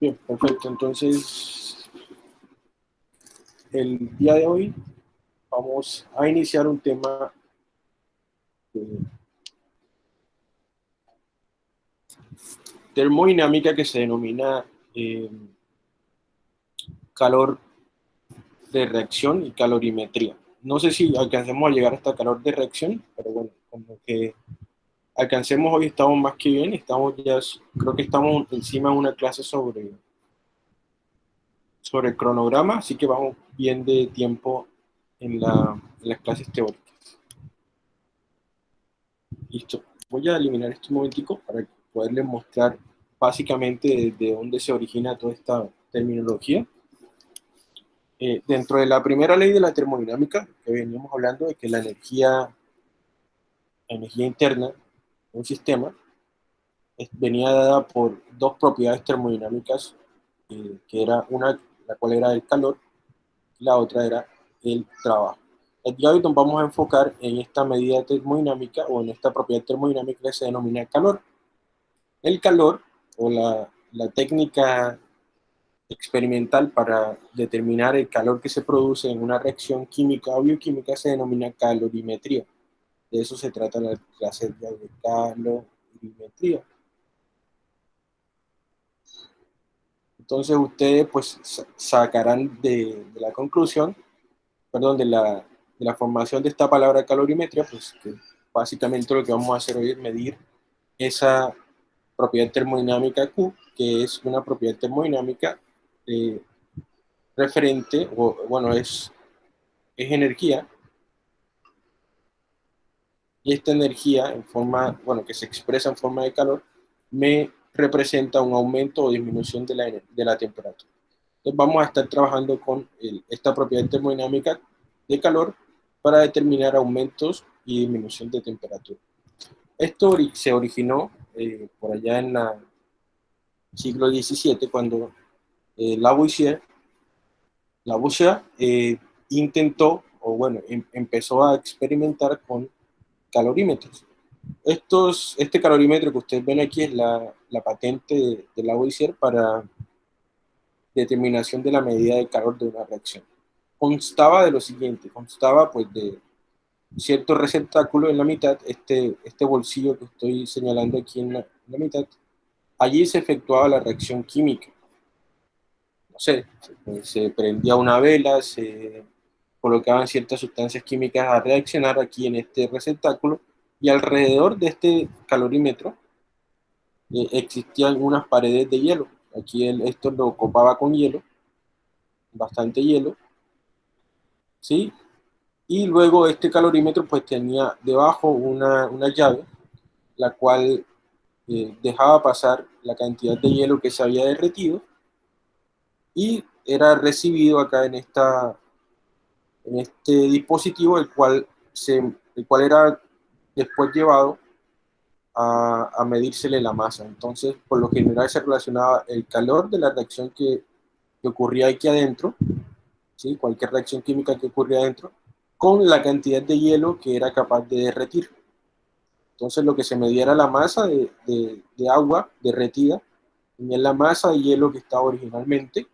Bien, perfecto. Entonces, el día de hoy vamos a iniciar un tema de termodinámica que se denomina eh, calor de reacción y calorimetría. No sé si alcancemos a llegar hasta calor de reacción, pero bueno, como que alcancemos hoy estamos más que bien, estamos ya, creo que estamos encima de una clase sobre, sobre el cronograma, así que vamos bien de tiempo en, la, las clases teóricas. Listo, voy a eliminar esto un momentico para poderles mostrar básicamente de dónde se origina toda esta terminología. Eh, dentro de la primera ley de la termodinámica, que veníamos hablando de que la energía, energía interna un sistema venía dada por dos propiedades termodinámicas, eh, que era una, la cual era el calor, y la otra era el trabajo. El hoy vamos a enfocar en esta medida termodinámica o en esta propiedad termodinámica que se denomina calor. El calor, o la técnica experimental para determinar el calor que se produce en una reacción química o bioquímica se denomina calorimetría. De eso se trata la clase de calorimetría. Entonces ustedes pues sacarán de, la conclusión, perdón, de la, de la, formación de esta palabra calorimetría, pues básicamente lo que vamos a hacer hoy es medir esa propiedad termodinámica Q, que es una propiedad termodinámica eh, referente, o bueno, es, es energía y esta energía en forma, bueno, que se expresa en forma de calor, me representa un aumento o disminución de la, de la temperatura. Entonces vamos a estar trabajando con esta propiedad termodinámica de calor para determinar aumentos y disminución de temperatura. Esto se originó eh, por allá en el siglo XVII cuando eh, Lavoisier, Lavoisier eh, intentó, o bueno, em, empezó a experimentar con calorímetros. Estos, este calorímetro que ustedes ven aquí es la, la patente de, de Lavoisier para determinación de la medida de calor de una reacción. Constaba de lo siguiente, constaba pues de cierto receptáculo en la mitad, este, este bolsillo que estoy señalando aquí en la, en la mitad, allí se efectuaba la reacción química. No sé, se prendía una vela, se colocaban ciertas sustancias químicas a reaccionar aquí en este receptáculo y alrededor de este calorímetro eh, existían unas paredes de hielo. Aquí esto lo copaba con hielo, bastante hielo, ¿sí? Y luego este calorímetro pues tenía debajo una, una llave, la cual eh, dejaba pasar la cantidad de hielo que se había derretido y era recibido acá en esta en este dispositivo, el cual, se, el cual era después llevado a, a medírsele la masa. Entonces, por lo general se relacionaba el calor de la reacción que, que ocurría aquí adentro, ¿sí? cualquier reacción química que ocurría adentro, con la cantidad de hielo que era capaz de derretir. Entonces lo que se medía era la masa de, de, de agua derretida, en la masa de hielo que estaba originalmente,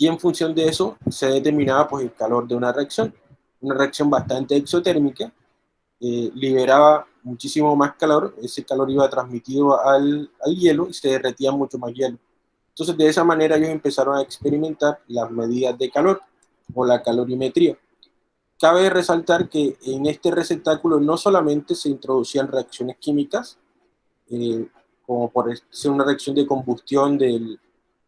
y en función de eso se determinaba pues, el calor de una reacción. Una reacción bastante exotérmica, eh, liberaba muchísimo más calor, ese calor iba transmitido al, al hielo y se derretía mucho más hielo. Entonces de esa manera ellos empezaron a experimentar las medidas de calor o la calorimetría. Cabe resaltar que en este receptáculo no solamente se introducían reacciones químicas, eh, como por ser una reacción de combustión del,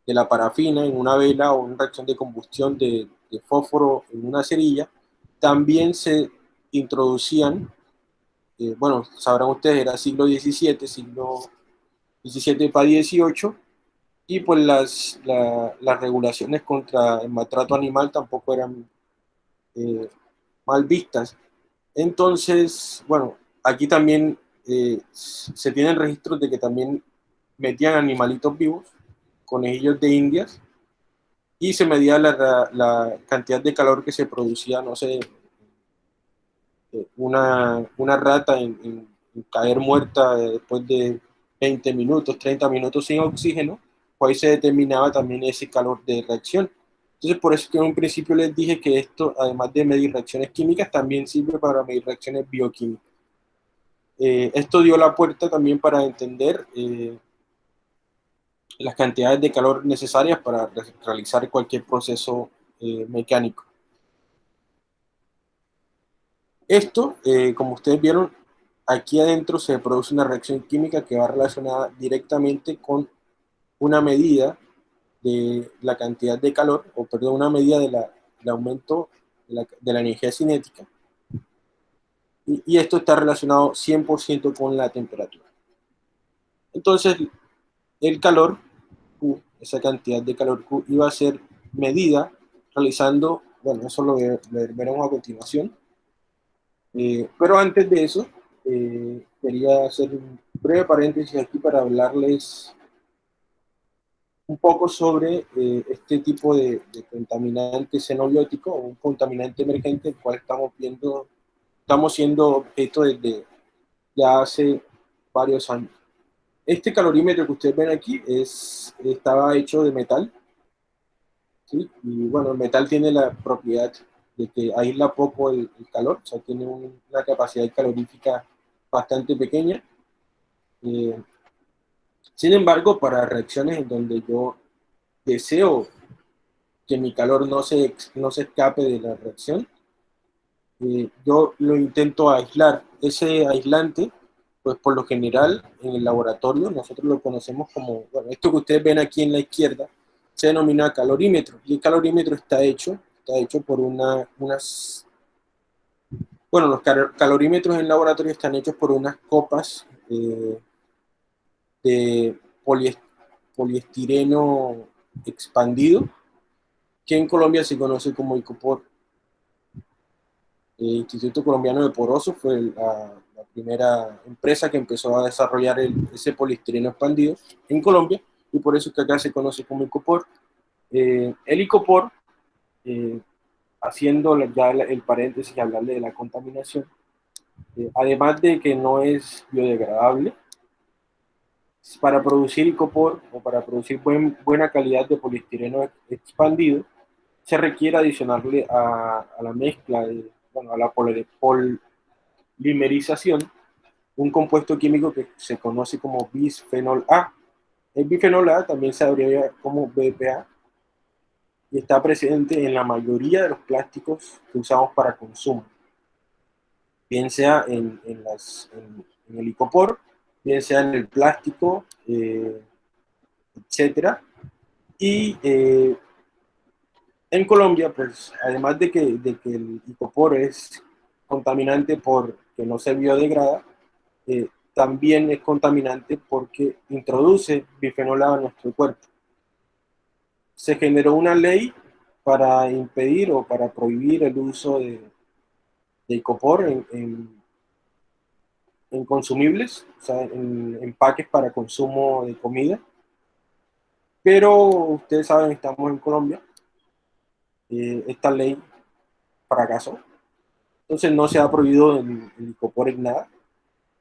de la parafina en una vela o una reacción de combustión de, fósforo en una cerilla, también se introducían, eh, bueno, sabrán ustedes, era siglo XVII, siglo XVII para XVIII, y pues las, las regulaciones contra el maltrato animal tampoco eran eh, mal vistas. Entonces, bueno, aquí también eh, se tienen registros de que también metían animalitos vivos conejillos de indias y se medía la, la, cantidad de calor que se producía, no sé, eh, una, una rata en, caer muerta después de 20 minutos, 30 minutos sin oxígeno, cual se determinaba también ese calor de reacción. Entonces, por eso que en un principio les dije que esto, además de medir reacciones químicas, también sirve para medir reacciones bioquímicas. Eh, esto dio la puerta también para entender eh, las cantidades de calor necesarias para realizar cualquier proceso eh, mecánico. Esto, como ustedes vieron, aquí adentro se produce una reacción química que va relacionada directamente con una medida de la cantidad de calor, o perdón, una medida del aumento de la, energía cinética. Y, y esto está relacionado 100% con la temperatura. Entonces, el calor Q, esa cantidad de calor Q, iba a ser medida realizando, bueno, eso lo veremos a continuación. Eh, pero antes de eso, eh, quería hacer un breve paréntesis aquí para hablarles un poco sobre eh, este tipo de, contaminante xenobiótico, un contaminante emergente, el cual estamos viendo, estamos siendo objeto desde ya hace varios años. Este calorímetro que ustedes ven aquí es, estaba hecho de metal, ¿sí? y bueno, el metal tiene la propiedad de que aísla poco el, calor, o sea, tiene una capacidad calorífica bastante pequeña. Eh, sin embargo, para reacciones en donde yo deseo que mi calor no se, no se escape de la reacción, eh, yo lo intento aislar. Ese aislante, pues por lo general en el laboratorio nosotros lo conocemos como, bueno, esto que ustedes ven aquí en la izquierda, se denomina calorímetro. Y el calorímetro está hecho, está hecho por una, unas... Bueno, los calorímetros en laboratorio están hechos por unas copas eh, de poliestireno expandido, que en Colombia se conoce como ICOPOR. El Instituto Colombiano de Poroso fue la, primera empresa que empezó a desarrollar ese poliestireno expandido en Colombia, y por eso es que acá se conoce como ICOPOR. Eh, el ICOPOR, eh, haciendo ya el paréntesis y hablarle de la contaminación, eh, además de que no es biodegradable, para producir icopor o para producir buena calidad de poliestireno expandido, se requiere adicionarle a, la mezcla, de, bueno, a la polimerización, un compuesto químico que se conoce como bisfenol A. El bifenol A también se abrevia como BPA y está presente en la mayoría de los plásticos que usamos para consumo, bien sea en, las, en el icopor bien sea en el plástico, eh, etcétera. Y eh, en Colombia, pues, además de que, de que el icopor es contaminante porque no se biodegrada, eh, también es contaminante porque introduce bifenol A en nuestro cuerpo. Se generó una ley para impedir o para prohibir el uso de, de icopor en en consumibles, o sea, en empaques para consumo de comida. Pero ustedes saben, estamos en Colombia. Eh, esta ley fracasó. Entonces no se ha prohibido el, el licopor en nada.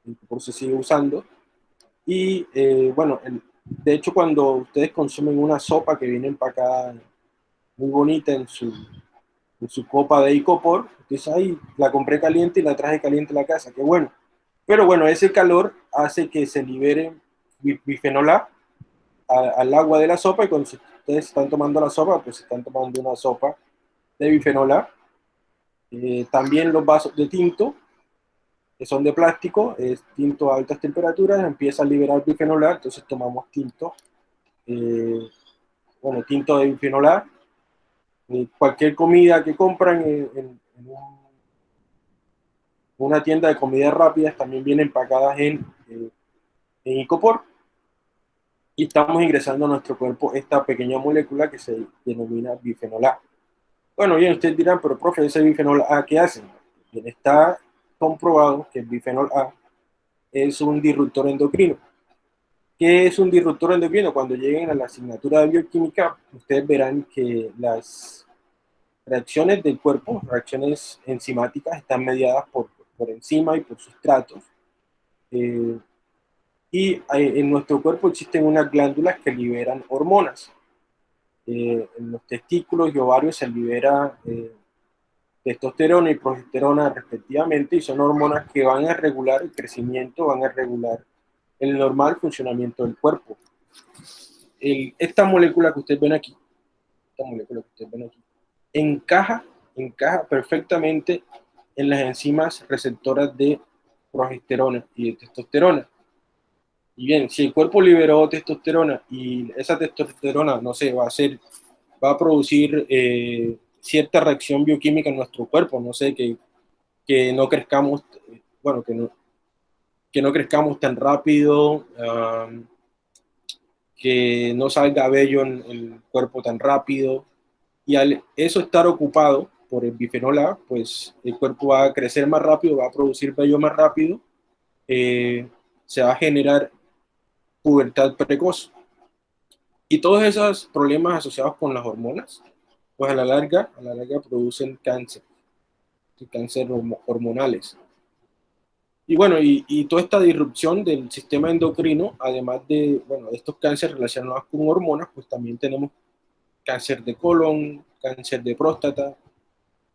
El licopor se sigue usando. Y eh, bueno, de hecho cuando ustedes consumen una sopa que viene empacada muy bonita en su, en su copa de icopor, ustedes ahí la compré caliente y la traje caliente a la casa, qué bueno pero bueno, ese calor hace que se libere bifenol A al agua de la sopa y cuando ustedes están tomando la sopa, pues están tomando una sopa de bifenol A. Eh, también los vasos de tinto, que son de plástico, es tinto a altas temperaturas, empieza a liberar bifenol A, entonces tomamos tinto, eh, bueno, tinto de bifenol A. Eh, cualquier comida que compran en, en un una tienda de comidas rápidas también vienen empacadas en, eh, en Icopor. Y estamos ingresando a nuestro cuerpo esta pequeña molécula que se denomina bifenol A. Bueno, bien, ustedes dirán, pero profe, ese bifenol A, ¿qué hace? Bien, está comprobado que el bifenol A es un disruptor endocrino. ¿Qué es un disruptor endocrino? Cuando lleguen a la asignatura de bioquímica, ustedes verán que las reacciones del cuerpo, reacciones enzimáticas, están mediadas por por encima y por sustratos. Eh, Y en nuestro cuerpo existen unas glándulas que liberan hormonas. En los testículos y ovarios se libera testosterona y progesterona respectivamente, y son hormonas que van a regular el crecimiento, van a regular el normal funcionamiento del cuerpo. esta molécula que ustedes ven aquí, esta molécula que ustedes ven aquí, encaja, encaja perfectamente en las enzimas receptoras de progesterona y de testosterona. Y bien, si el cuerpo liberó testosterona y esa testosterona, no sé, va a ser, va a producir eh, cierta reacción bioquímica en nuestro cuerpo, no sé, que, que no crezcamos, bueno, que no, que no crezcamos tan rápido, que no salga vello en el cuerpo tan rápido, y al eso estar ocupado por el bifenol A, pues el cuerpo va a crecer más rápido, va a producir vello más rápido, eh, se va a generar pubertad precoz. Y todos esos problemas asociados con las hormonas pues a la larga, a la larga producen cáncer, cáncer hormonales. Y bueno, y, toda esta disrupción del sistema endocrino, además de, bueno, estos cánceres relacionados con hormonas, pues también tenemos cáncer de colon, cáncer de próstata.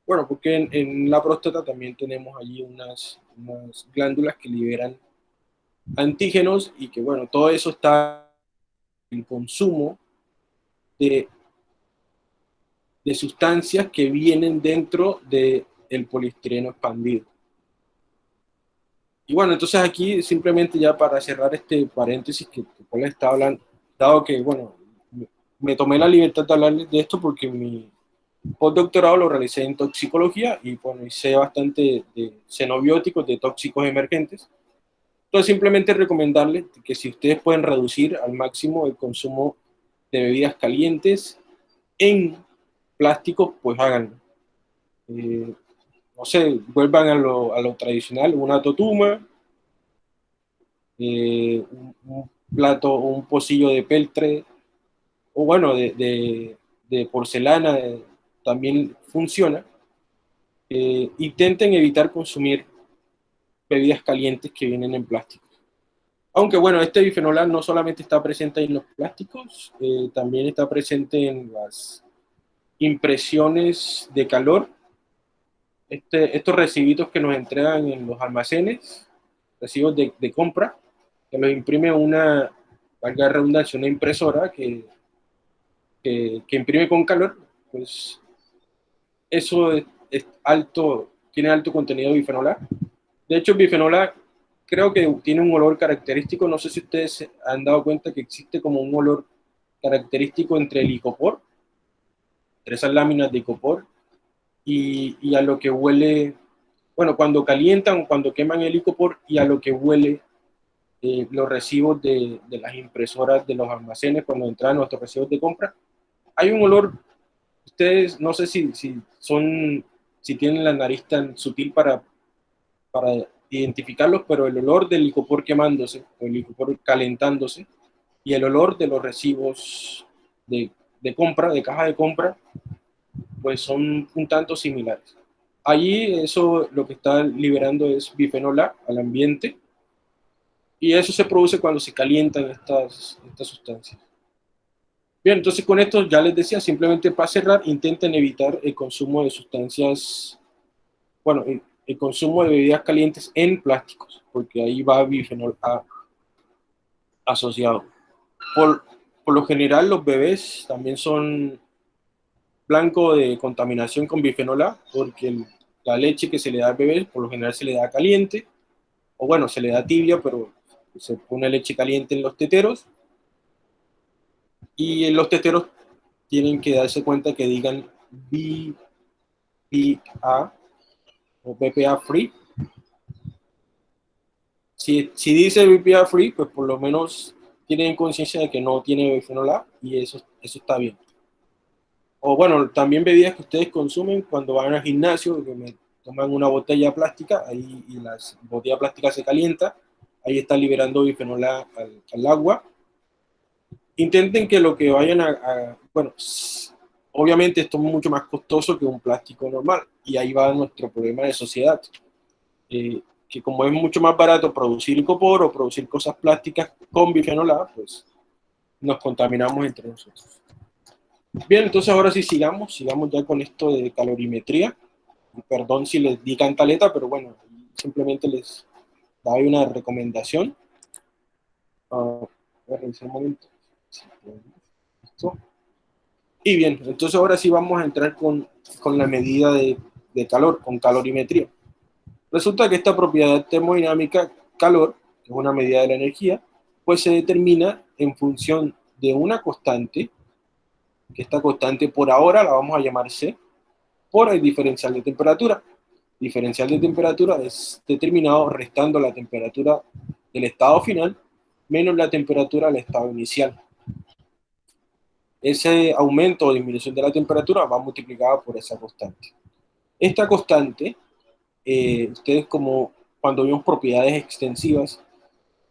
Bueno, porque en, la próstata también tenemos allí unas, unas glándulas que liberan antígenos y que, bueno, todo eso está en consumo de de sustancias que vienen dentro del el poliestireno expandido. Y bueno, entonces aquí simplemente ya para cerrar este paréntesis que, que les estaba hablando, dado que, bueno, me tomé la libertad de hablarles de esto porque mi postdoctorado lo realicé en toxicología y bueno, hice bastante de xenobióticos, de tóxicos emergentes. Entonces simplemente recomendarles que si ustedes pueden reducir al máximo el consumo de bebidas calientes en plásticos, pues háganlo. Eh, no sé, vuelvan a lo, a lo tradicional, una totuma, eh, un, plato o un pocillo de peltre, o bueno, de, de, porcelana, eh, también funciona. intenten evitar consumir bebidas calientes que vienen en plástico. Aunque bueno, este bifenol no solamente está presente en los plásticos, también está presente en las impresiones de calor, este, estos recibitos que nos entregan en los almacenes, recibos de, compra, que los imprime una, valga redundancia, una impresora que, que, imprime con calor, pues eso es, alto, tiene alto contenido de. De hecho, bifenol A creo que tiene un olor característico, no sé si ustedes han dado cuenta que existe como un olor característico entre el licopor esas láminas de icopor y, y, a lo que huele, bueno, cuando calientan o cuando queman el icopor y a lo que huele eh, los recibos de, las impresoras de los almacenes cuando entran nuestros recibos de compra. Hay un olor, ustedes no sé si son, si tienen la nariz tan sutil para, para identificarlos, pero el olor del licopor quemándose, o el licopor calentándose, y el olor de los recibos de de compra, de caja de compra, pues son un tanto similares. Allí eso lo que está liberando es bifenol A al ambiente y eso se produce cuando se calientan estas, estas sustancias. Bien, entonces con esto ya les decía, simplemente para cerrar, intenten evitar el consumo de sustancias, bueno, el, consumo de bebidas calientes en plásticos, porque ahí va bifenol A asociado. Por, por lo general los bebés también son blanco de contaminación con bifenol A, porque la leche que se le da al bebé por lo general se le da caliente, o bueno, se le da tibia, pero se pone leche caliente en los teteros, y en los teteros tienen que darse cuenta que digan BPA o BPA free. Si, si dice BPA free, pues por lo menos tienen conciencia de que no tiene bifenol A y eso, eso está bien. O bueno, también bebidas que ustedes consumen cuando van al gimnasio, que me toman una botella plástica, ahí y la botella plástica se calienta, ahí está liberando bifenol A al, agua. Intenten que lo que vayan a, bueno, obviamente esto es mucho más costoso que un plástico normal y ahí va nuestro problema de sociedad. Eh, que como es mucho más barato producir icopor o producir cosas plásticas con bifenol A, pues nos contaminamos entre nosotros. Bien, entonces ahora sí sigamos, sigamos ya con esto de calorimetría. Perdón si les di cantaleta, pero bueno, simplemente les doy una recomendación. Uh, voy a revisar un momento. Y bien, entonces ahora sí vamos a entrar con, con la medida de, de calor, con calorimetría. Resulta que esta propiedad termodinámica, calor, es una medida de la energía, pues se determina en función de una constante, que esta constante por ahora la vamos a llamar C, por el diferencial de temperatura. Diferencial de temperatura es determinado restando la temperatura del estado final menos la temperatura del estado inicial. Ese aumento o disminución de la temperatura va multiplicado por esa constante. Esta constante eh, ustedes como cuando vemos propiedades extensivas,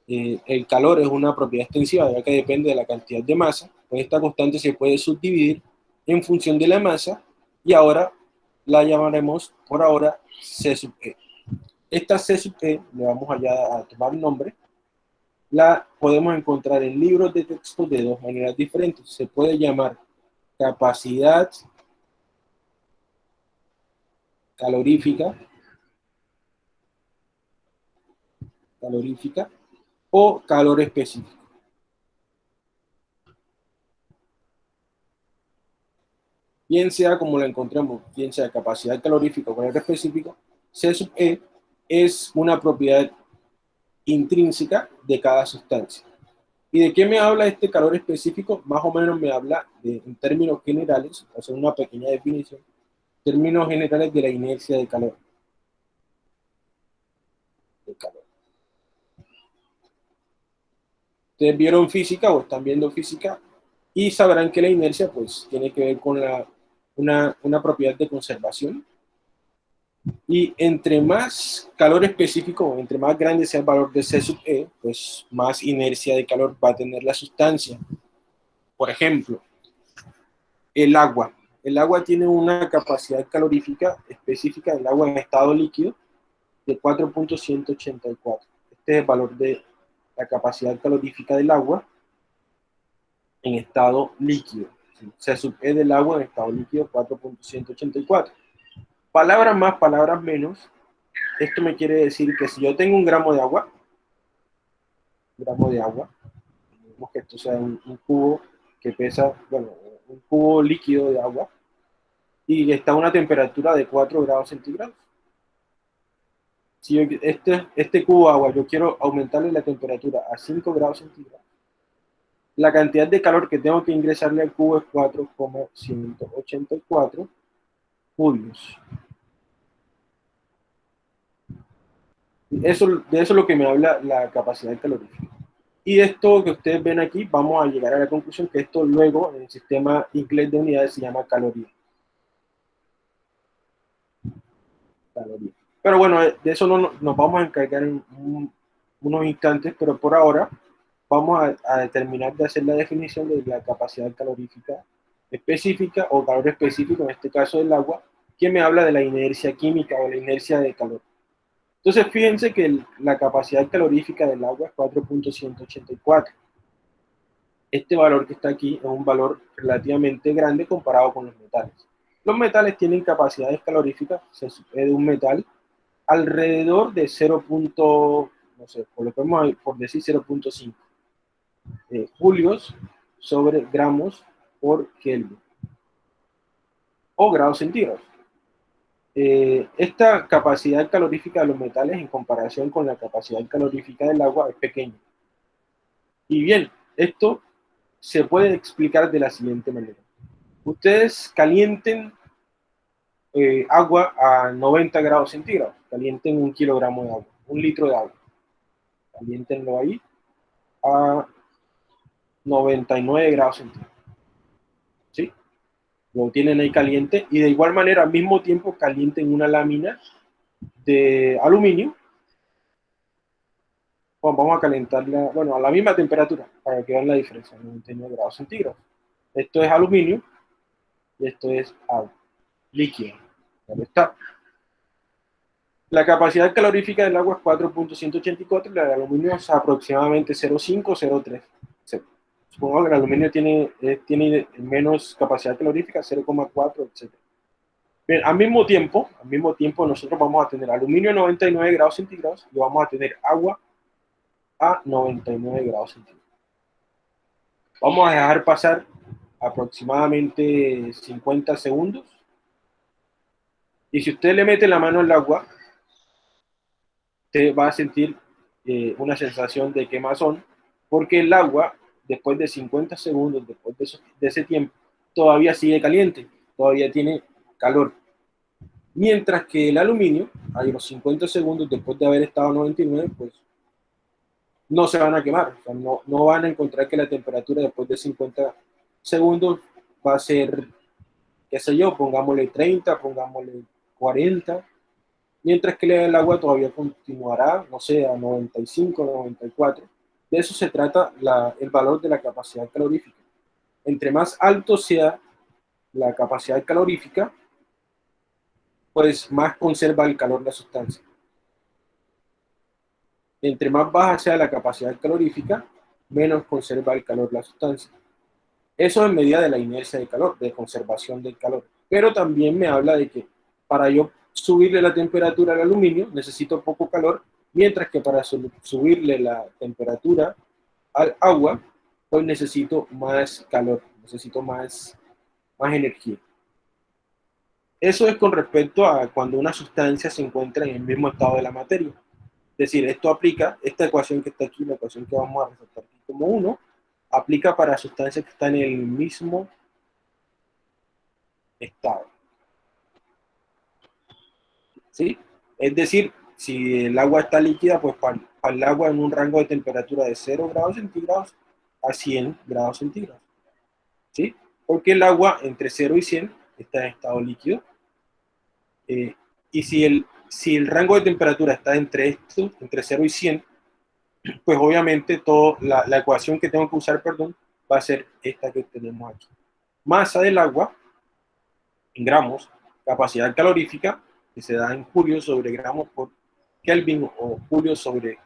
eh, el calor es una propiedad extensiva, ya que depende de la cantidad de masa, pues esta constante se puede subdividir en función de la masa, y ahora la llamaremos, por ahora, C sub E. Esta C sub E, le vamos allá a tomar nombre, la podemos encontrar en libros de texto de dos maneras diferentes. Se puede llamar capacidad calorífica calorífica o calor específico. Bien sea como la encontremos, bien sea capacidad calorífica o calor específico, C sub E es una propiedad intrínseca de cada sustancia. ¿Y de qué me habla este calor específico? Más o menos me habla de, en términos generales, hacer una pequeña definición, términos generales de la inercia de calor. De calor. Ustedes vieron física o están viendo física y sabrán que la inercia pues tiene que ver con la, una, una propiedad de conservación. Y entre más calor específico, entre más grande sea el valor de C sub E, pues más inercia de calor va a tener la sustancia. Por ejemplo, el agua. El agua tiene una capacidad calorífica específica del agua en estado líquido de 4.184. Este es el valor de la capacidad calorífica del agua en estado líquido. Se sub E del agua en estado líquido 4.184. Palabras más, palabras menos. Esto me quiere decir que si yo tengo un gramo de agua, gramo de agua, que esto sea un, cubo que pesa, bueno, un cubo líquido de agua, y está a una temperatura de 4 grados centígrados si este, este cubo de agua yo quiero aumentarle la temperatura a 5 grados centígrados, la cantidad de calor que tengo que ingresarle al cubo es 4,184 julios. Eso, de eso es lo que me habla la capacidad calorífica. Y esto que ustedes ven aquí, vamos a llegar a la conclusión que esto luego en el sistema inglés de unidades se llama caloría. Caloría. Pero bueno, de eso no, nos vamos a encargar en unos instantes, pero por ahora vamos a, determinar de hacer la definición de la capacidad calorífica específica o calor específico, en este caso del agua, que me habla de la inercia química o la inercia de calor. Entonces, fíjense que la capacidad calorífica del agua es 4.184. Este valor que está aquí es un valor relativamente grande comparado con los metales. Los metales tienen capacidades caloríficas, de un metal alrededor de 0. no sé, por decir 0.5 eh, julios sobre gramos por Kelvin o grados centígrados. Eh, esta capacidad calorífica de los metales en comparación con la capacidad calorífica del agua es pequeña. Y bien, esto se puede explicar de la siguiente manera. Ustedes calienten eh, agua a 90 grados centígrados. Calienten un kilogramo de agua, un litro de agua. Calientenlo ahí a 99 grados centígrados. ¿Sí? Lo tienen ahí caliente y de igual manera al mismo tiempo calienten una lámina de aluminio. vamos a calentarla, bueno, a la misma temperatura para que vean la diferencia, 99 grados centígrados. Esto es aluminio y esto es agua, líquido está. La capacidad calorífica del agua es 4.184 y la del aluminio es aproximadamente 0.5 0.3. Supongo que el aluminio tiene, eh, tiene menos capacidad calorífica, 0.4, etc. Bien, al mismo tiempo, al mismo tiempo nosotros vamos a tener aluminio a 99 grados centígrados y vamos a tener agua a 99 grados centígrados. Vamos a dejar pasar aproximadamente 50 segundos. Y si usted le mete la mano al agua, usted va a sentir eh, una sensación de quemazón, porque el agua, después de 50 segundos, después de, ese tiempo, todavía sigue caliente, todavía tiene calor. Mientras que el aluminio, a los 50 segundos después de haber estado a 99, pues no se van a quemar, no, no van a encontrar que la temperatura después de 50 segundos va a ser, qué sé yo, pongámosle 30, pongámosle 40, mientras que el agua todavía continuará, no sé, a 95, 94. De eso se trata el valor de la capacidad calorífica. Entre más alto sea la capacidad calorífica, pues más conserva el calor la sustancia entre más baja sea la capacidad calorífica, menos conserva el calor la sustancia. Eso en medida de la inercia de calor, de conservación del calor. Pero también me habla de que para yo subirle la temperatura al aluminio necesito poco calor, mientras que para subirle la temperatura al agua, pues necesito más calor, necesito más, más energía. Eso es con respecto a cuando una sustancia se encuentra en el mismo estado de la materia. Es decir, esto aplica, esta ecuación que está aquí, la ecuación que vamos a resaltar aquí como 1, aplica para sustancias que están en el mismo estado. ¿Sí? Es decir, si el agua está líquida, pues para, el agua en un rango de temperatura de 0 grados centígrados a 100 grados centígrados. ¿Sí? Porque el agua entre 0 y 100 está en estado líquido. Eh, y si el si el rango de temperatura está entre esto, entre 0 y 100, pues obviamente todo, la, la, ecuación que tengo que usar, perdón, va a ser esta que tenemos aquí. Masa del agua, en gramos, capacidad calorífica, que se da en julio sobre gramos por Kelvin o julio sobre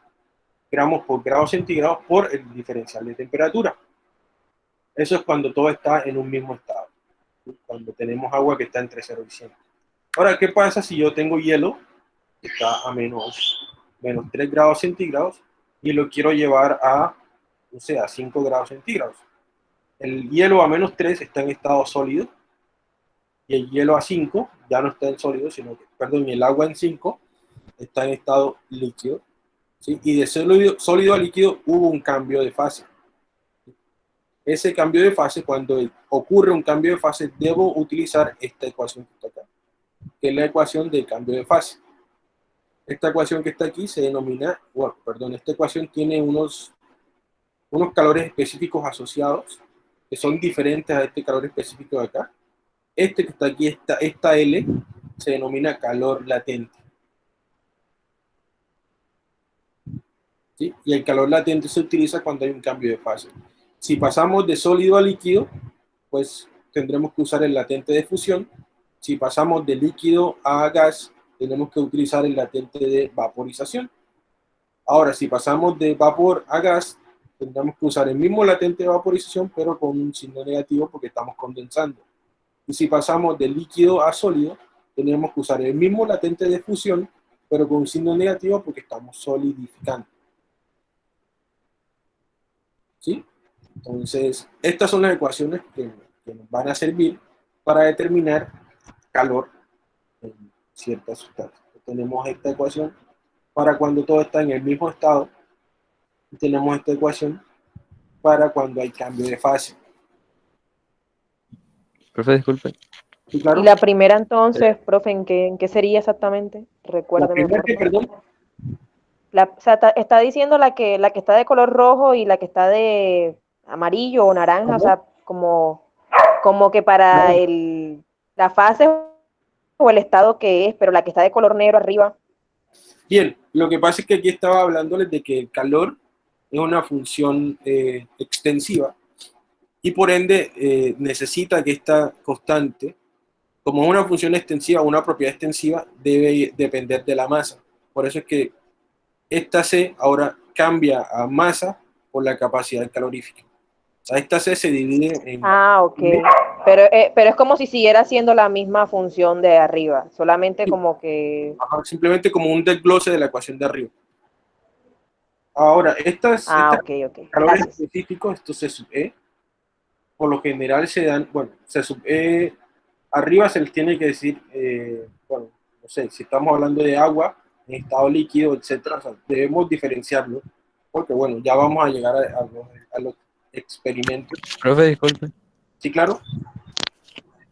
gramos por grado centígrados por el diferencial de temperatura. Eso es cuando todo está en un mismo estado. Cuando tenemos agua que está entre 0 y 100. Ahora, ¿qué pasa si yo tengo hielo está a menos, menos 3 grados centígrados y lo quiero llevar a, no sé, a 5 grados centígrados. El hielo a menos 3 está en estado sólido y el hielo a 5 ya no está en sólido, sino que, perdón, el agua en 5 está en estado líquido. ¿sí? Y de sólido, sólido a líquido hubo un cambio de fase. Ese cambio de fase, cuando ocurre un cambio de fase, debo utilizar esta ecuación que está acá, que es la ecuación del cambio de fase. Esta ecuación que está aquí se denomina, bueno, perdón, esta ecuación tiene unos, unos calores específicos asociados que son diferentes a este calor específico de acá. Este que está aquí, esta, esta L, se denomina calor latente. ¿Sí? Y el calor latente se utiliza cuando hay un cambio de fase. Si pasamos de sólido a líquido, pues tendremos que usar el latente de fusión. Si pasamos de líquido a gas, tenemos que utilizar el latente de vaporización. Ahora, si pasamos de vapor a gas, tendremos que usar el mismo latente de vaporización, pero con un signo negativo porque estamos condensando. Y si pasamos de líquido a sólido, tenemos que usar el mismo latente de fusión, pero con un signo negativo porque estamos solidificando. ¿Sí? Entonces, estas son las ecuaciones que, que nos van a servir para determinar calor cierta sustancia. Tenemos esta ecuación para cuando todo está en el mismo estado. Y tenemos esta ecuación para cuando hay cambio de fase. Profe, disculpe. ¿Y la primera entonces, profe, ¿en qué, en qué sería exactamente? Recuérdeme. La perdón. está, diciendo la que, la que está de color rojo y la que está de amarillo o naranja, o sea, como, como que para el, la fase o el estado que es, pero la que está de color negro arriba. Bien, lo que pasa es que aquí estaba hablándoles de que el calor es una función eh, extensiva y por ende eh, necesita que esta constante, como es una función extensiva, una propiedad extensiva, debe depender de la masa. Por eso es que esta C ahora cambia a masa por la capacidad calorífica. Esta C se divide en... Ah, ok. Pero, eh, pero es como si siguiera haciendo la misma función de arriba, solamente como que... simplemente como un desglose de la ecuación de arriba. Ahora, estas, ah, okay, okay. calores específicos, esto C sub E, por lo general se dan, bueno, C sub E, arriba se les tiene que decir, eh, bueno, no sé, si estamos hablando de agua, en estado líquido, etcétera, o sea, debemos diferenciarlo, porque bueno, ya vamos a llegar a, los, experimentos. Profe, disculpe. Sí, claro.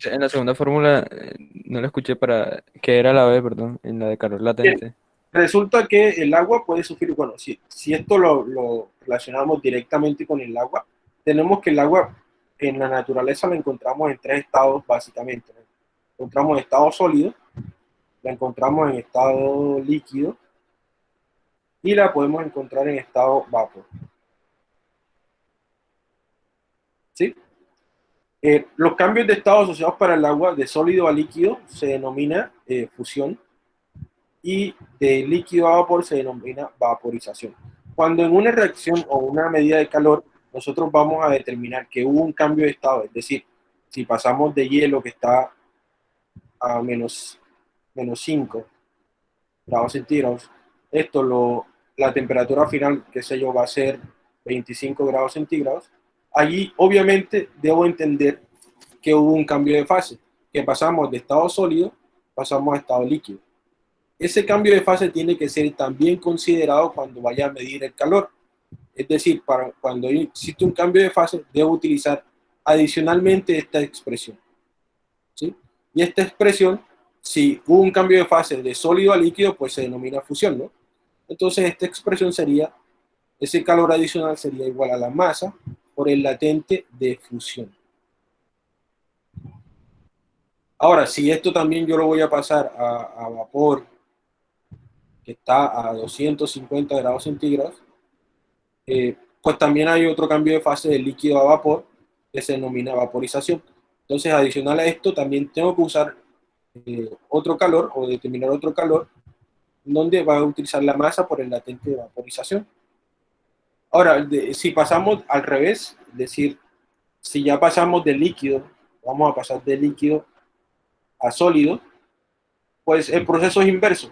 En la segunda fórmula eh, no la escuché para que era la B, perdón, en la de calor latente. Resulta que el agua puede sufrir, bueno, si, si esto lo, lo, relacionamos directamente con el agua, tenemos que el agua en la naturaleza la encontramos en tres estados básicamente. Encontramos en estado sólido, la encontramos en estado líquido y la podemos encontrar en estado vapor. ¿Sí? Eh, los cambios de estado asociados para el agua de sólido a líquido se denomina eh, fusión y de líquido a vapor se denomina vaporización. Cuando en una reacción o una medida de calor nosotros vamos a determinar que hubo un cambio de estado, es decir, si pasamos de hielo que está a menos, menos 5 grados centígrados, esto lo, la temperatura final, qué sé yo, va a ser 25 grados centígrados, allí obviamente debo entender que hubo un cambio de fase, que pasamos de estado sólido, pasamos a estado líquido. Ese cambio de fase tiene que ser también considerado cuando vaya a medir el calor. Es decir, para cuando existe un cambio de fase, debo utilizar adicionalmente esta expresión. ¿sí? Y esta expresión, si hubo un cambio de fase de sólido a líquido, pues se denomina fusión, ¿no? Entonces esta expresión sería, ese calor adicional sería igual a la masa por el latente de fusión. Ahora, si esto también yo lo voy a pasar a, vapor, que está a 250 grados centígrados, eh, pues también hay otro cambio de fase de líquido a vapor que se denomina vaporización. Entonces, adicional a esto, también tengo que usar eh, otro calor o determinar otro calor donde va a utilizar la masa por el latente de vaporización. Ahora, si pasamos al revés, es decir, si ya pasamos de líquido, vamos a pasar de líquido a sólido, pues el proceso es inverso.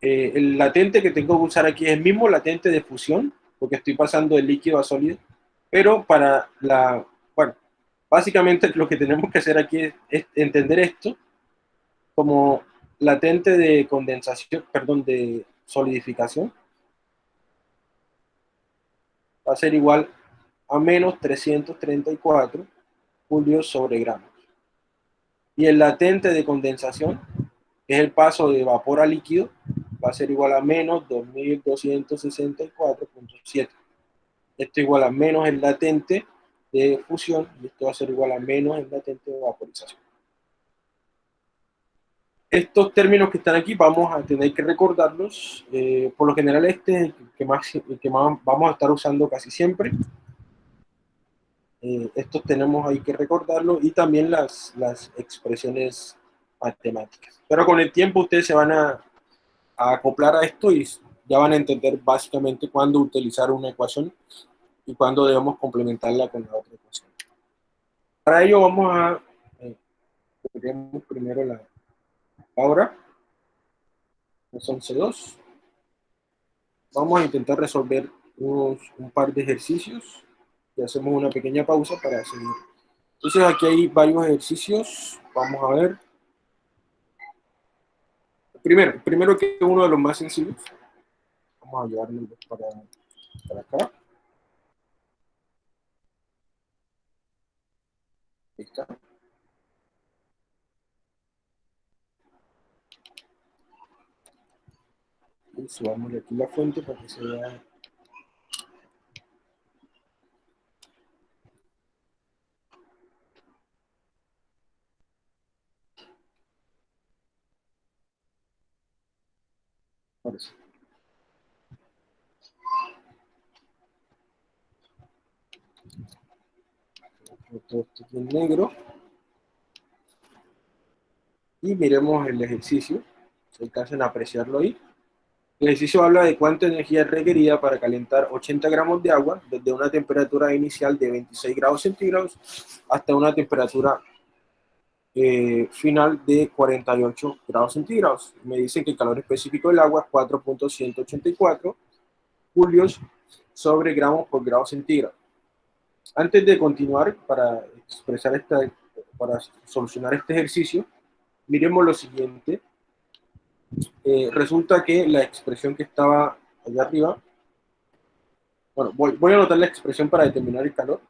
Eh, el latente que tengo que usar aquí es el mismo latente de fusión, porque estoy pasando de líquido a sólido, pero para la, bueno, básicamente lo que tenemos que hacer aquí es, entender esto como latente de condensación, perdón, de solidificación, va a ser igual a menos 334 julios sobre gramos. Y el latente de condensación, que es el paso de vapor a líquido, va a ser igual a menos 2264.7. Esto igual a menos el latente de fusión y esto va a ser igual a menos el latente de vaporización. Estos términos que están aquí vamos a tener que recordarlos. Eh, por lo general este es el que más, que más vamos a estar usando casi siempre. Eh, estos tenemos ahí que recordarlo y también las, las expresiones matemáticas. Pero con el tiempo ustedes se van a, acoplar a esto y ya van a entender básicamente cuándo utilizar una ecuación y cuándo debemos complementarla con la otra ecuación. Para ello vamos a eh, primero la ahora son C2 vamos a intentar resolver unos, un par de ejercicios y hacemos una pequeña pausa para seguir entonces aquí hay varios ejercicios vamos a ver primero, primero que uno de los más sencillos. Vamos a llevarlo para, para acá. Ahí está. Y subamos aquí la fuente para que se vea Todo esto en negro. Y miremos el ejercicio. Si alcanzan a apreciarlo ahí. El ejercicio habla de cuánta energía es requerida para calentar 80 gramos de agua desde una temperatura inicial de 26 grados centígrados hasta una temperatura eh, final de 48 grados centígrados. Me dicen que el calor específico del agua es 4.184 julios sobre gramos por grado centígrado. Antes de continuar, para expresar esta, para solucionar este ejercicio, miremos lo siguiente. Eh, resulta que la expresión que estaba allá arriba, bueno, voy, a anotar la expresión para determinar el calor.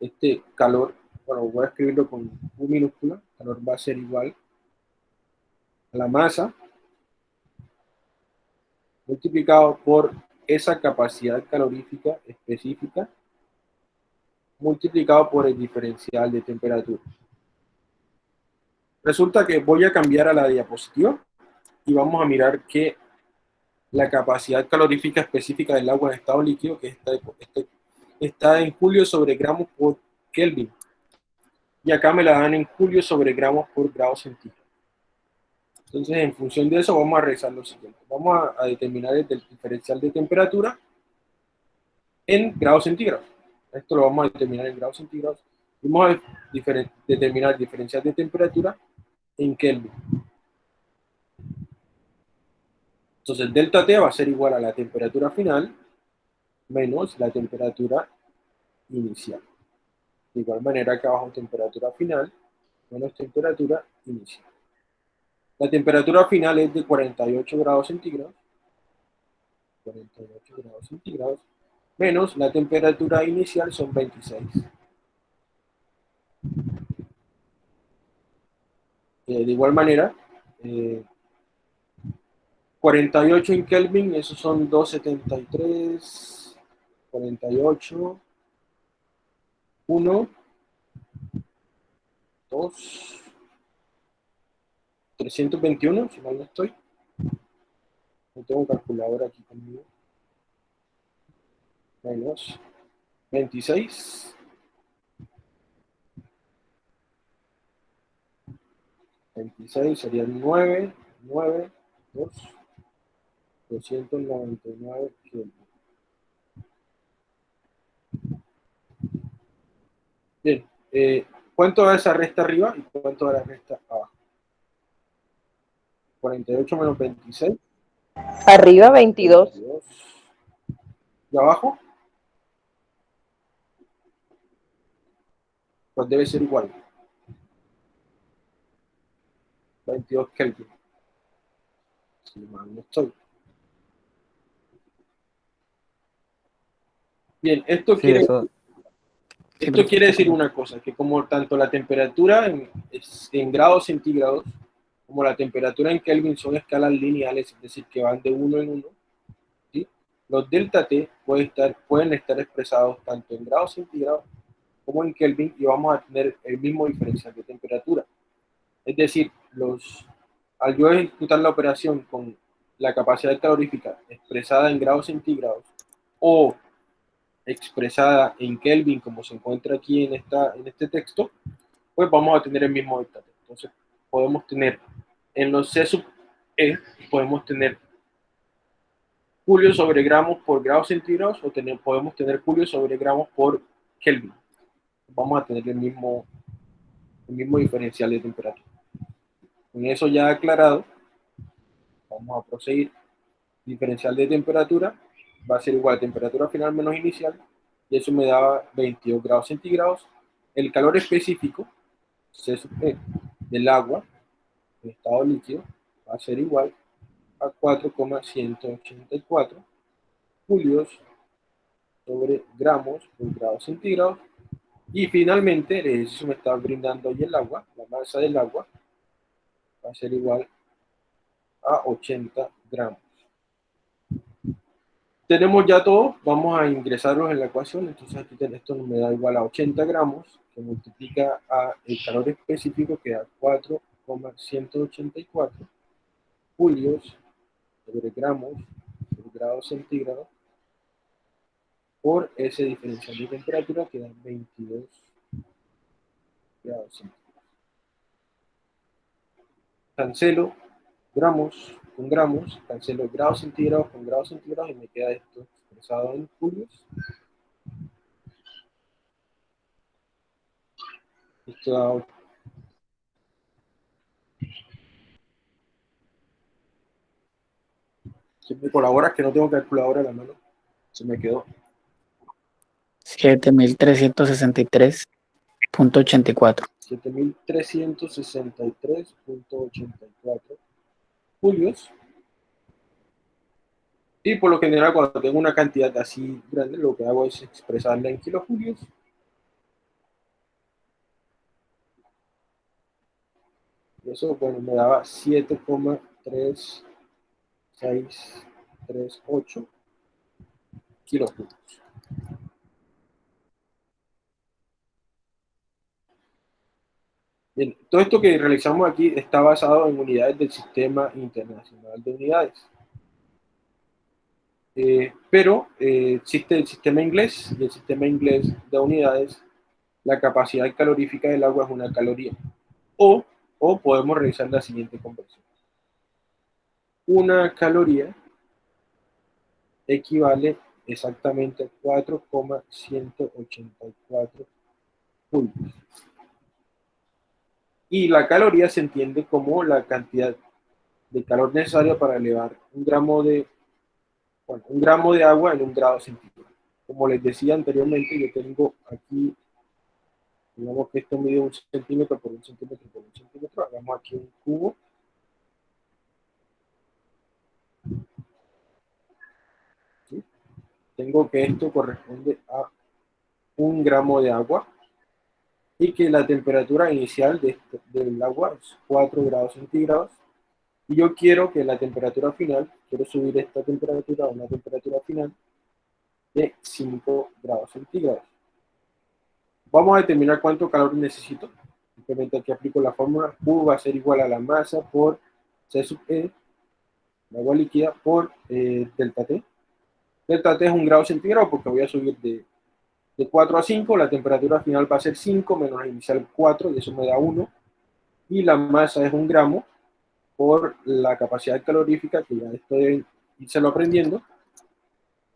Este calor, bueno, voy a escribirlo con U minúscula, calor va a ser igual a la masa multiplicado por esa capacidad calorífica específica multiplicado por el diferencial de temperatura. Resulta que voy a cambiar a la diapositiva y vamos a mirar que la capacidad calorífica específica del agua en estado líquido, que está, este, está en julio sobre gramos por Kelvin. Y acá me la dan en julio sobre gramos por grado centígrado. Entonces, en función de eso, vamos a realizar lo siguiente. Vamos a, determinar el diferencial de temperatura en grados centígrados. Esto lo vamos a determinar en grados centígrados. Vamos a determinar el diferencial de temperatura en Kelvin. Entonces, delta T va a ser igual a la temperatura final menos la temperatura inicial. De igual manera, acá abajo temperatura final menos temperatura inicial. La temperatura final es de 48 grados centígrados. 48 grados centígrados. Menos la temperatura inicial son 26. Eh, de igual manera, 48 eh, en Kelvin, esos son 273, 48, 1, 2, 321, si mal no estoy. No tengo un calculador aquí conmigo. Menos 26. 26 serían 9, 9, 2, 299 Bien, eh, ¿cuánto da esa resta arriba y cuánto da la resta abajo? 48 menos 26. Arriba 22. ¿Y abajo? Pues debe ser igual. 22 Kelvin. Si mal no estoy. Bien, esto quiere... Esto quiere decir una cosa, que como tanto la temperatura en, en grados centígrados como la temperatura en Kelvin son escalas lineales, es decir, que van de uno en uno, ¿sí? los delta T pueden estar, pueden estar expresados tanto en grados centígrados como en Kelvin y vamos a tener el mismo diferencial de temperatura. Es decir, los, al yo ejecutar la operación con la capacidad calorífica expresada en grados centígrados o expresada en Kelvin, como se encuentra aquí en, esta, en este texto, pues vamos a tener el mismo delta T. Entonces, podemos tener en los C sub E, podemos tener julio sobre gramos por grados centígrados o tener, podemos tener julio sobre gramos por Kelvin. Vamos a tener el mismo, el mismo diferencial de temperatura. Con eso ya aclarado, vamos a proseguir. Diferencial de temperatura va a ser igual a temperatura final menos inicial y eso me da 22 grados centígrados. El calor específico, del agua estado líquido va a ser igual a 4,184 julios sobre gramos por grado centígrado. Y finalmente, el ejercicio me está brindando hoy el agua, la masa del agua va a ser igual a 80 gramos. Tenemos ya todo, vamos a ingresarlos en la ecuación, entonces aquí esto me da igual a 80 gramos, que multiplica a el calor específico que da 4 184 julios sobre gramos por grado centígrado por ese diferencial de temperatura que da 22 grados centígrados. Cancelo gramos con gramos, cancelo grados centígrados con grados centígrados y me queda esto expresado en julios. Esto da Si me colaboras que no tengo calculadora a la mano, se me quedó. 7363.84. 7363.84 julios. Y por lo general, cuando tengo una cantidad así grande, lo que hago es expresarla en kilojulios. Y eso, bueno, me daba 7,3638 kilojulios. Bien, todo esto que realizamos aquí está basado en unidades del Sistema Internacional de Unidades. Eh, pero eh, existe el sistema inglés y el sistema inglés de unidades, la capacidad calorífica del agua es una caloría. O, o podemos realizar la siguiente conversión. Una caloría equivale exactamente a 4,184 julios y la caloría se entiende como la cantidad de calor necesaria para elevar un gramo de, un gramo de agua en un grado centígrado. Como les decía anteriormente, yo tengo aquí, digamos que esto mide un centímetro por un centímetro por un centímetro, hagamos aquí un cubo. Tengo que esto corresponde a un gramo de agua y que la temperatura inicial de este, del agua es 4 grados centígrados y yo quiero que la temperatura final, quiero subir esta temperatura a una temperatura final de 5 grados centígrados. Vamos a determinar cuánto calor necesito. Simplemente aquí aplico la fórmula Q va a ser igual a la masa por C sub E, la agua líquida, por eh, delta T. Delta T es un grado centígrado porque voy a subir de de 4 a 5, la temperatura final va a ser 5 menos la inicial 4, y eso me da 1. Y la masa es un gramo por la capacidad calorífica, que ya estoy lo aprendiendo,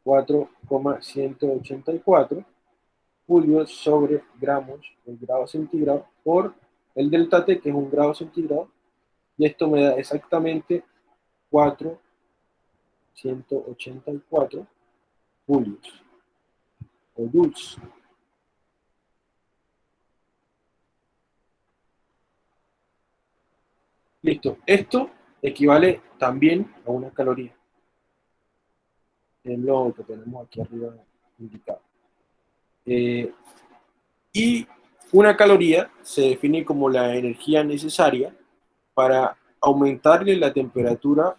4,184 julios sobre gramos por grado centígrado por el delta T, que es un grado centígrado, y esto me da exactamente 4,184 julios. Listo. Esto equivale también a una caloría. Es lo que tenemos aquí arriba indicado. Eh, y una caloría se define como la energía necesaria para aumentarle la temperatura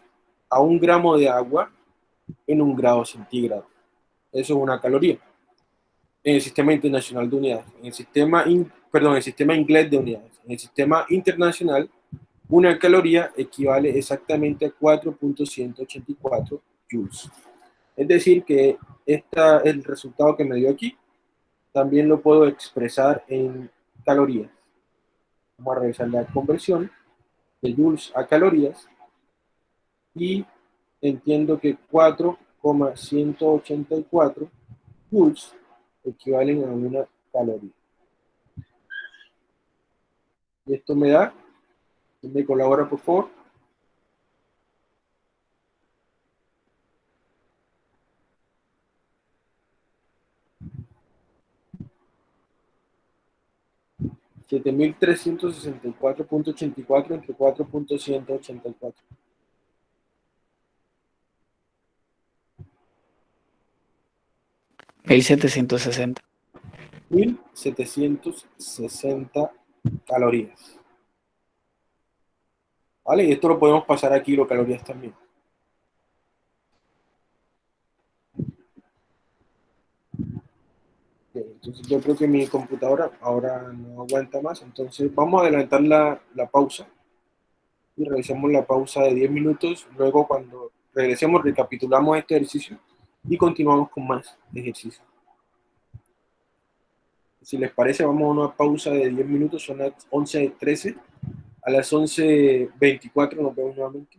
a un gramo de agua en un grado centígrado. Eso es una caloría en el Sistema Internacional de Unidades, en el sistema, perdón, el sistema inglés de unidades. En el sistema internacional, una caloría equivale exactamente a 4.184 joules. Es decir, que esta, el resultado que me dio aquí, también lo puedo expresar en calorías. Vamos a realizar la conversión de joules a calorías y entiendo que 4,184 joules equivalen a una caloría. Y esto me da, me colabora por favor. siete mil trescientos sesenta y cuatro punto ochenta y cuatro entre cuatro punto ciento ochenta y cuatro 1760. 1760 calorías. ¿Vale? Y esto lo podemos pasar aquí, los calorías también. entonces yo creo que mi computadora ahora no aguanta más, entonces vamos a adelantar la, la pausa y realizamos la pausa de 10 minutos, luego cuando regresemos recapitulamos este ejercicio y continuamos con más ejercicios. Si les parece, vamos a una pausa de 10 minutos, son las 11.13. A las 11.24 nos vemos nuevamente.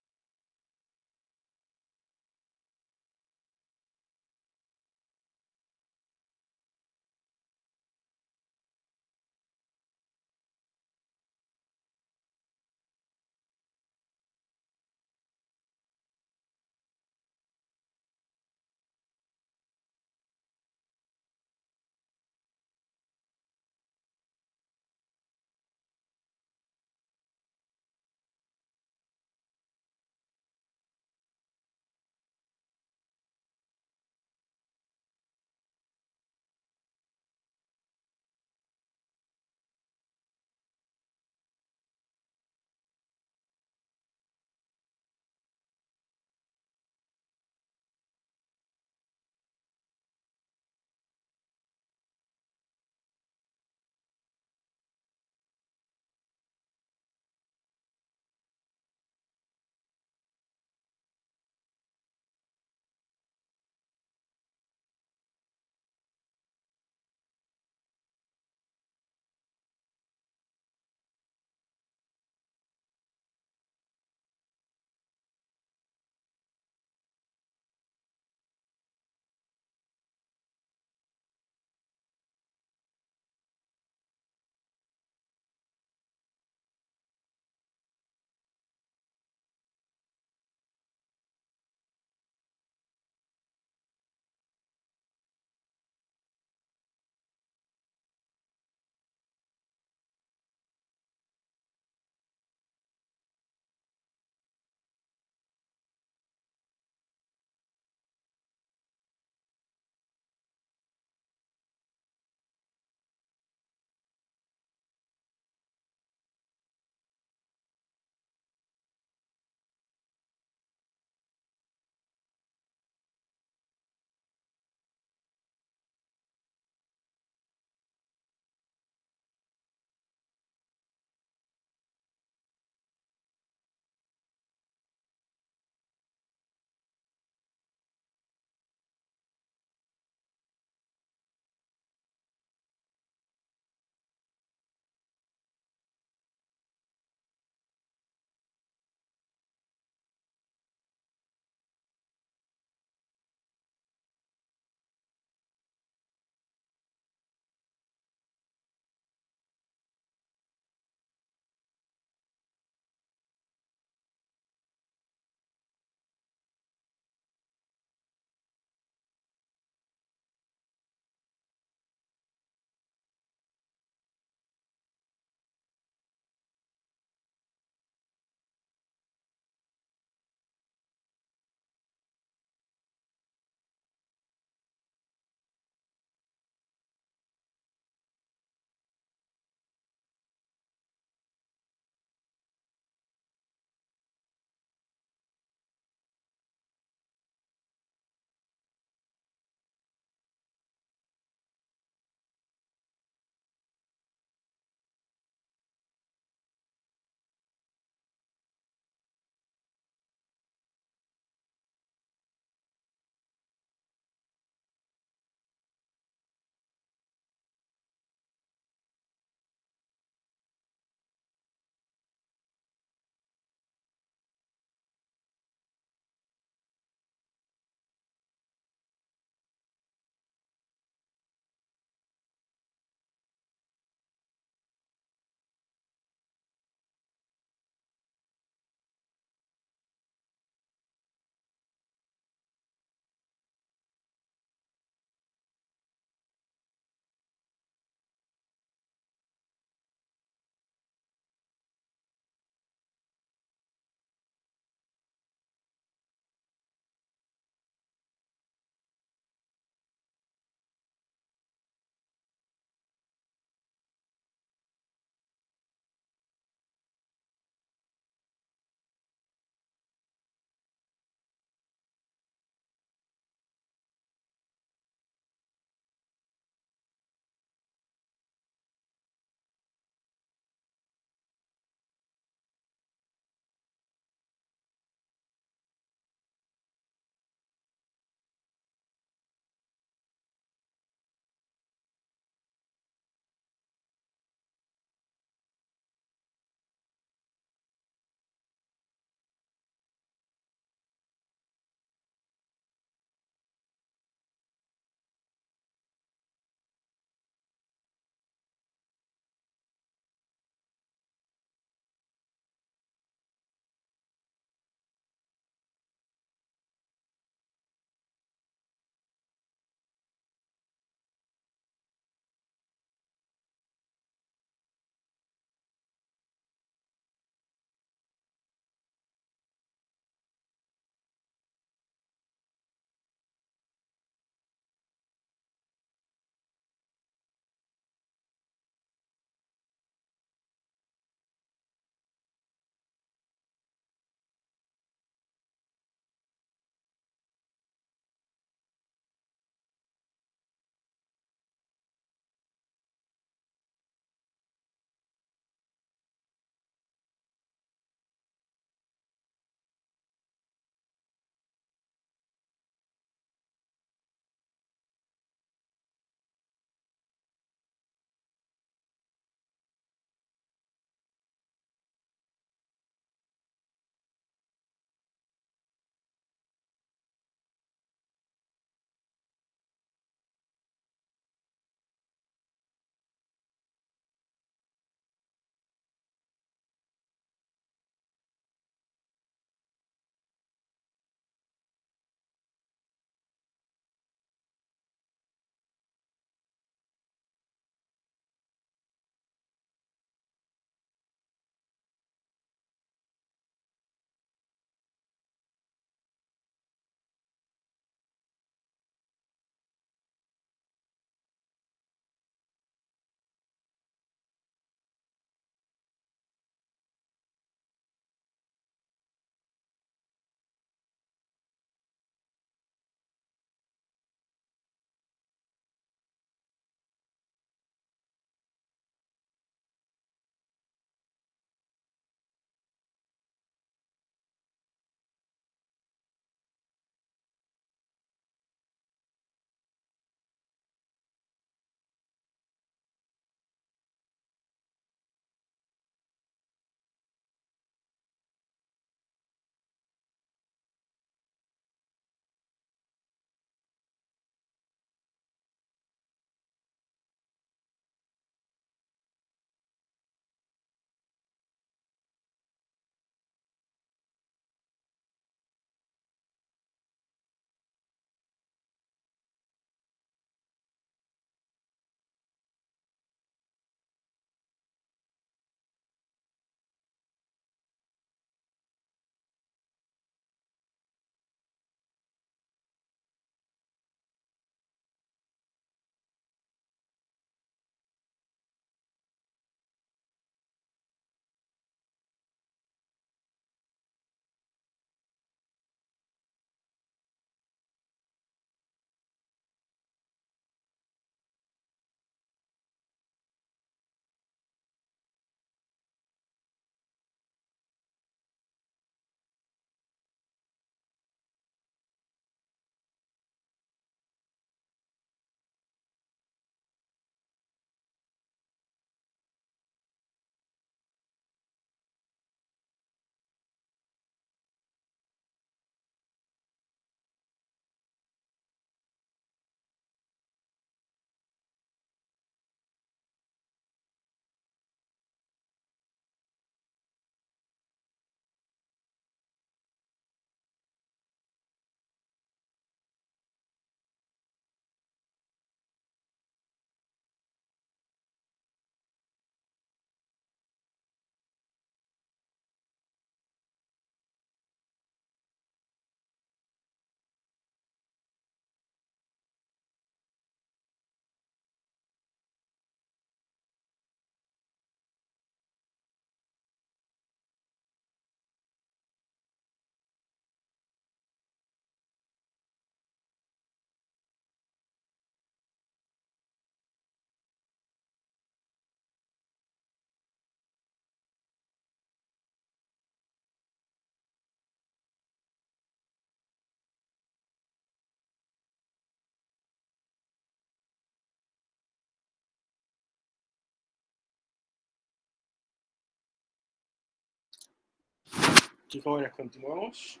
Sí, jóvenes, continuamos.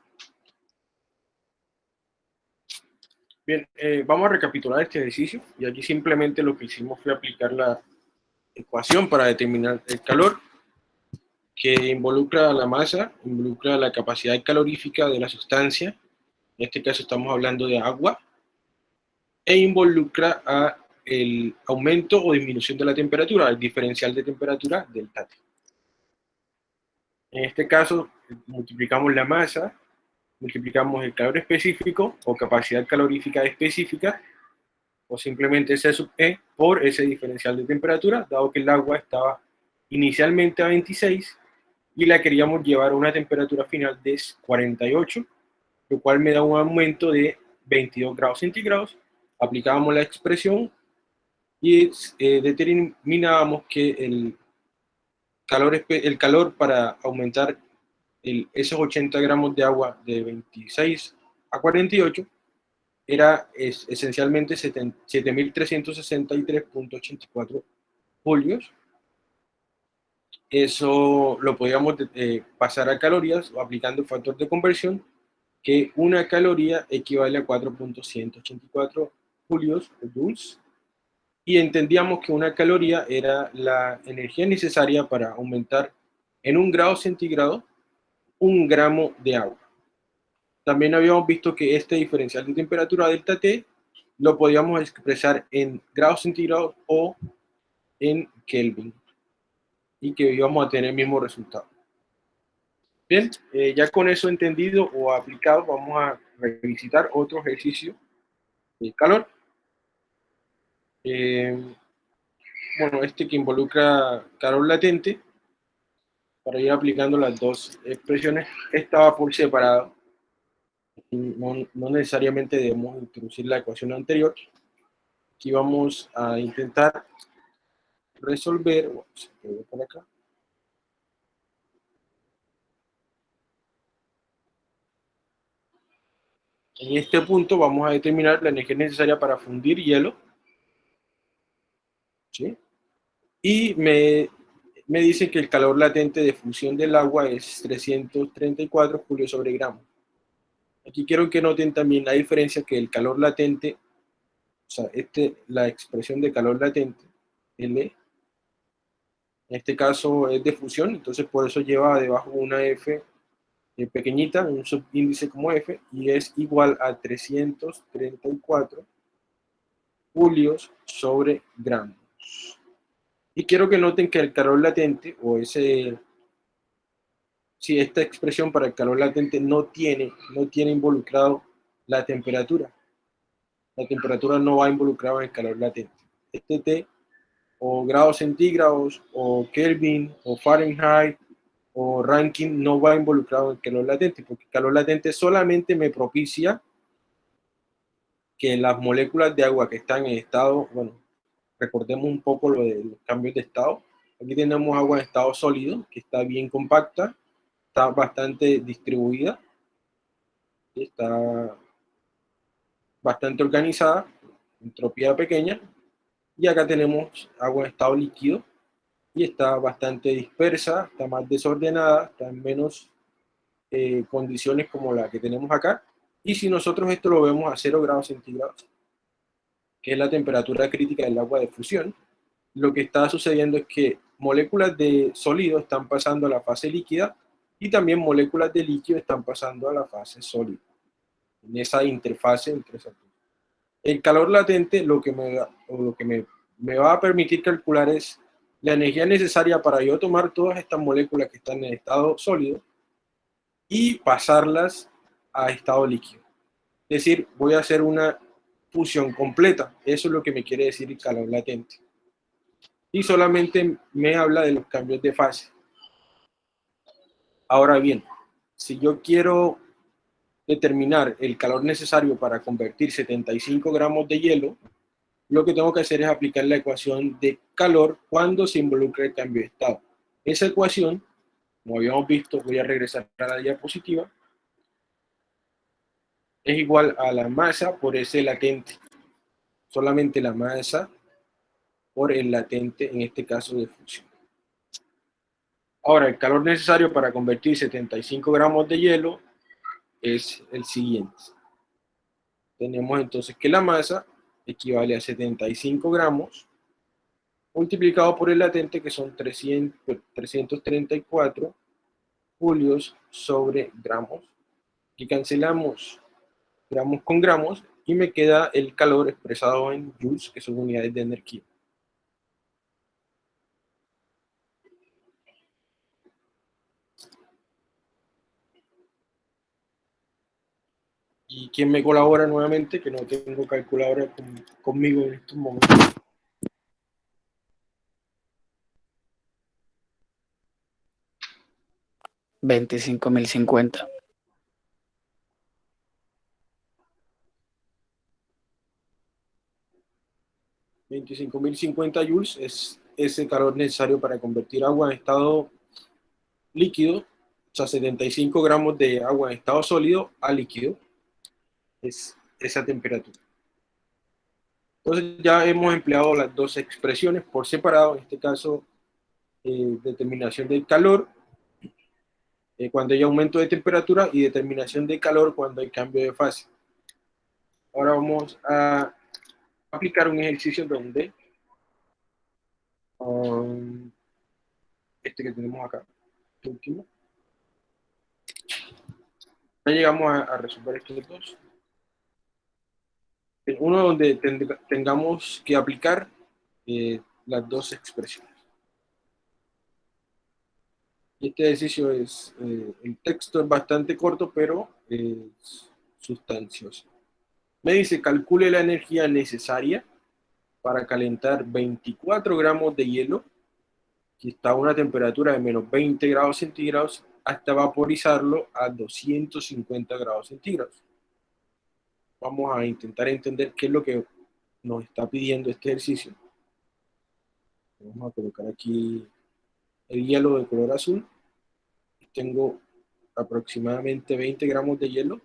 Bien, eh, vamos a recapitular este ejercicio y aquí simplemente lo que hicimos fue aplicar la ecuación para determinar el calor que involucra la masa, involucra la capacidad calorífica de la sustancia, en este caso estamos hablando de agua, e involucra a el aumento o disminución de la temperatura, el diferencial de temperatura del T. En este caso, multiplicamos la masa, multiplicamos el calor específico o capacidad calorífica específica, o simplemente C sub E por ese diferencial de temperatura, dado que el agua estaba inicialmente a 26 y la queríamos llevar a una temperatura final de 48, lo cual me da un aumento de 22 grados centígrados. Aplicábamos la expresión y eh, determinábamos que el calor, el calor para aumentar el, esos 80 gramos de agua de 26 a 48 era es, esencialmente 7.363.84 julios. Eso lo podíamos eh, pasar a calorías aplicando el factor de conversión, que una caloría equivale a 4.184 julios o joules, y entendíamos que una caloría era la energía necesaria para aumentar en un grado centígrado un gramo de agua. También habíamos visto que este diferencial de temperatura delta T lo podíamos expresar en grados centígrados o en Kelvin y que íbamos a tener el mismo resultado. Bien, eh, ya con eso entendido o aplicado, vamos a revisitar otro ejercicio de calor. Eh, bueno, este que involucra calor latente, para ir aplicando las dos expresiones, estaba por separado no, necesariamente debemos introducir la ecuación anterior. Aquí vamos a intentar resolver, En este punto vamos a determinar la energía necesaria para fundir hielo. Y me, me dice que el calor latente de fusión del agua es 334 julios sobre gramo. Aquí quiero que noten también la diferencia que el calor latente, o sea, este, la expresión de calor latente, L, en este caso es de fusión, entonces por eso lleva debajo una F eh, pequeñita, un subíndice como F, y es igual a 334 julios sobre gramos. Y quiero que noten que el calor latente, o ese si esta expresión para el calor latente no tiene, no tiene involucrado la temperatura. La temperatura no va involucrada en el calor latente. Este T, o grados centígrados, o Kelvin, o Fahrenheit, o Rankine, no va involucrado en el calor latente, porque el calor latente solamente me propicia que las moléculas de agua que están en estado, bueno, recordemos un poco lo de los cambios de estado. Aquí tenemos agua en estado sólido, que está bien compacta, está bastante distribuida, está bastante organizada, entropía pequeña, y acá tenemos agua en estado líquido, y está bastante dispersa, está más desordenada, está en menos eh, condiciones como la que tenemos acá, y si nosotros esto lo vemos a 0 grados centígrados, que es la temperatura crítica del agua de fusión, lo que está sucediendo es que moléculas de sólido están pasando a la fase líquida y también moléculas de líquido están pasando a la fase sólida, en esa interfase entre esas dos. El calor latente lo que, me, lo que me, me va a permitir calcular es la energía necesaria para yo tomar todas estas moléculas que están en estado sólido y pasarlas a estado líquido. Es decir, voy a hacer una fusión completa. Eso es lo que me quiere decir el calor latente. Y solamente me habla de los cambios de fase. Ahora bien, si yo quiero determinar el calor necesario para convertir 75 gramos de hielo, lo que tengo que hacer es aplicar la ecuación de calor cuando se involucra el cambio de estado. Esa ecuación, como habíamos visto, voy a regresar a la diapositiva, es igual a la masa por ese latente. Solamente la masa por el latente, en este caso de fusión. Ahora, el calor necesario para convertir 75 gramos de hielo es el siguiente. Tenemos entonces que la masa equivale a 75 gramos multiplicado por el latente que son 300, 334 julios sobre gramos. Y cancelamos gramos con gramos y me queda el calor expresado en joules, que son unidades de energía. ¿Y quién me colabora nuevamente? Que no tengo calculadora conmigo en estos momentos. 25.050. $25.050 joules es ese calor necesario para convertir agua en estado líquido, o sea, 75 gramos de agua en estado sólido a líquido, es esa temperatura. Entonces ya hemos empleado las dos expresiones por separado, en este caso eh, determinación del calor eh, cuando hay aumento de temperatura y determinación de calor cuando hay cambio de fase. Ahora vamos a aplicar un ejercicio donde um, este que tenemos acá, este último. Ya llegamos a, resolver estos dos. Uno donde tengamos que aplicar eh, las dos expresiones. Este ejercicio es, eh, el texto es bastante corto, pero es sustancioso. Me dice, calcule la energía necesaria para calentar 24 gramos de hielo, que está a una temperatura de menos 20 grados centígrados, hasta vaporizarlo a 250 grados centígrados. Vamos a intentar entender qué es lo que nos está pidiendo este ejercicio. Vamos a colocar aquí el hielo de color azul. Tengo aproximadamente 20 gramos de hielo.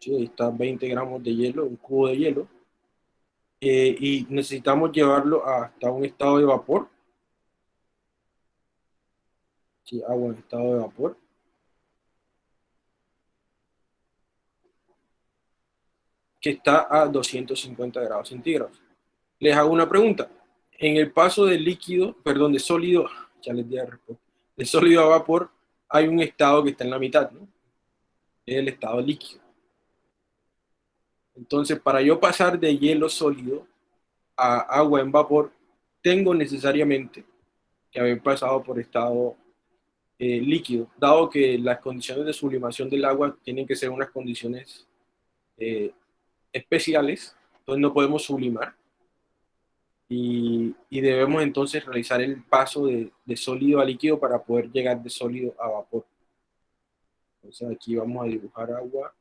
Sí, ahí está 20 gramos de hielo, un cubo de hielo. Eh, y necesitamos llevarlo hasta un estado de vapor. Sí, agua en estado de vapor. que está a 250 grados centígrados. Les hago una pregunta. En el paso de líquido, perdón, de sólido, ya les di la respuesta, de sólido a vapor, hay un estado que está en la mitad, ¿no? Es el estado líquido. Entonces, para yo pasar de hielo sólido a agua en vapor, tengo necesariamente que haber pasado por estado eh, líquido, dado que las condiciones de sublimación del agua tienen que ser unas condiciones eh, especiales, entonces no podemos sublimar. Y, debemos entonces realizar el paso de, sólido a líquido para poder llegar de sólido a vapor. Entonces aquí vamos a dibujar agua.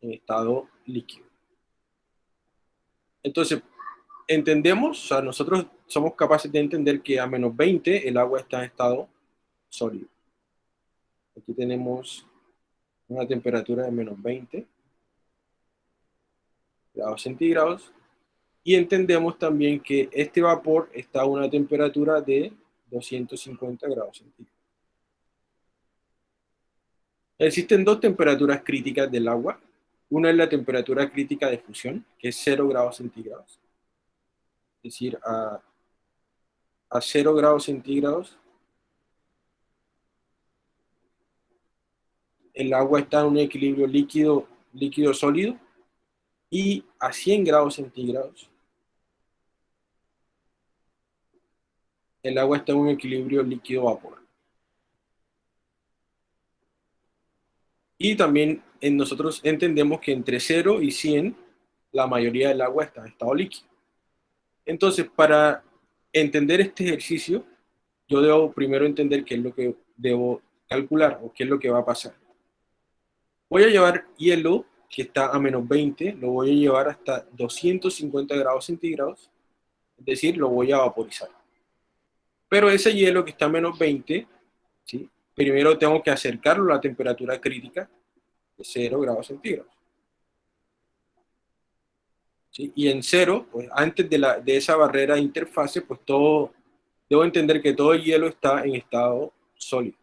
En estado líquido. Entonces, entendemos, o sea, nosotros somos capaces de entender que a menos 20 el agua está en estado sólido. Aquí tenemos una temperatura de menos 20 grados centígrados. Y entendemos también que este vapor está a una temperatura de 250 grados centígrados. Existen dos temperaturas críticas del agua. Una es la temperatura crítica de fusión, que es 0 grados centígrados. Es decir, a, a 0 grados centígrados el agua está en un equilibrio líquido, líquido sólido y a 100 grados centígrados el agua está en un equilibrio líquido-vapor. Y también en nosotros entendemos que entre 0 y 100 la mayoría del agua está en estado líquido. Entonces, para entender este ejercicio, yo debo primero entender qué es lo que debo calcular o qué es lo que va a pasar. Voy a llevar hielo que está a menos 20, lo voy a llevar hasta 250 grados centígrados, es decir, lo voy a vaporizar. Pero ese hielo que está a menos 20, ¿sí? primero tengo que acercarlo a la temperatura crítica de 0 grados centígrados. Y en 0, pues antes de, la, de esa barrera de interfase, pues todo, debo entender que todo el hielo está en estado sólido.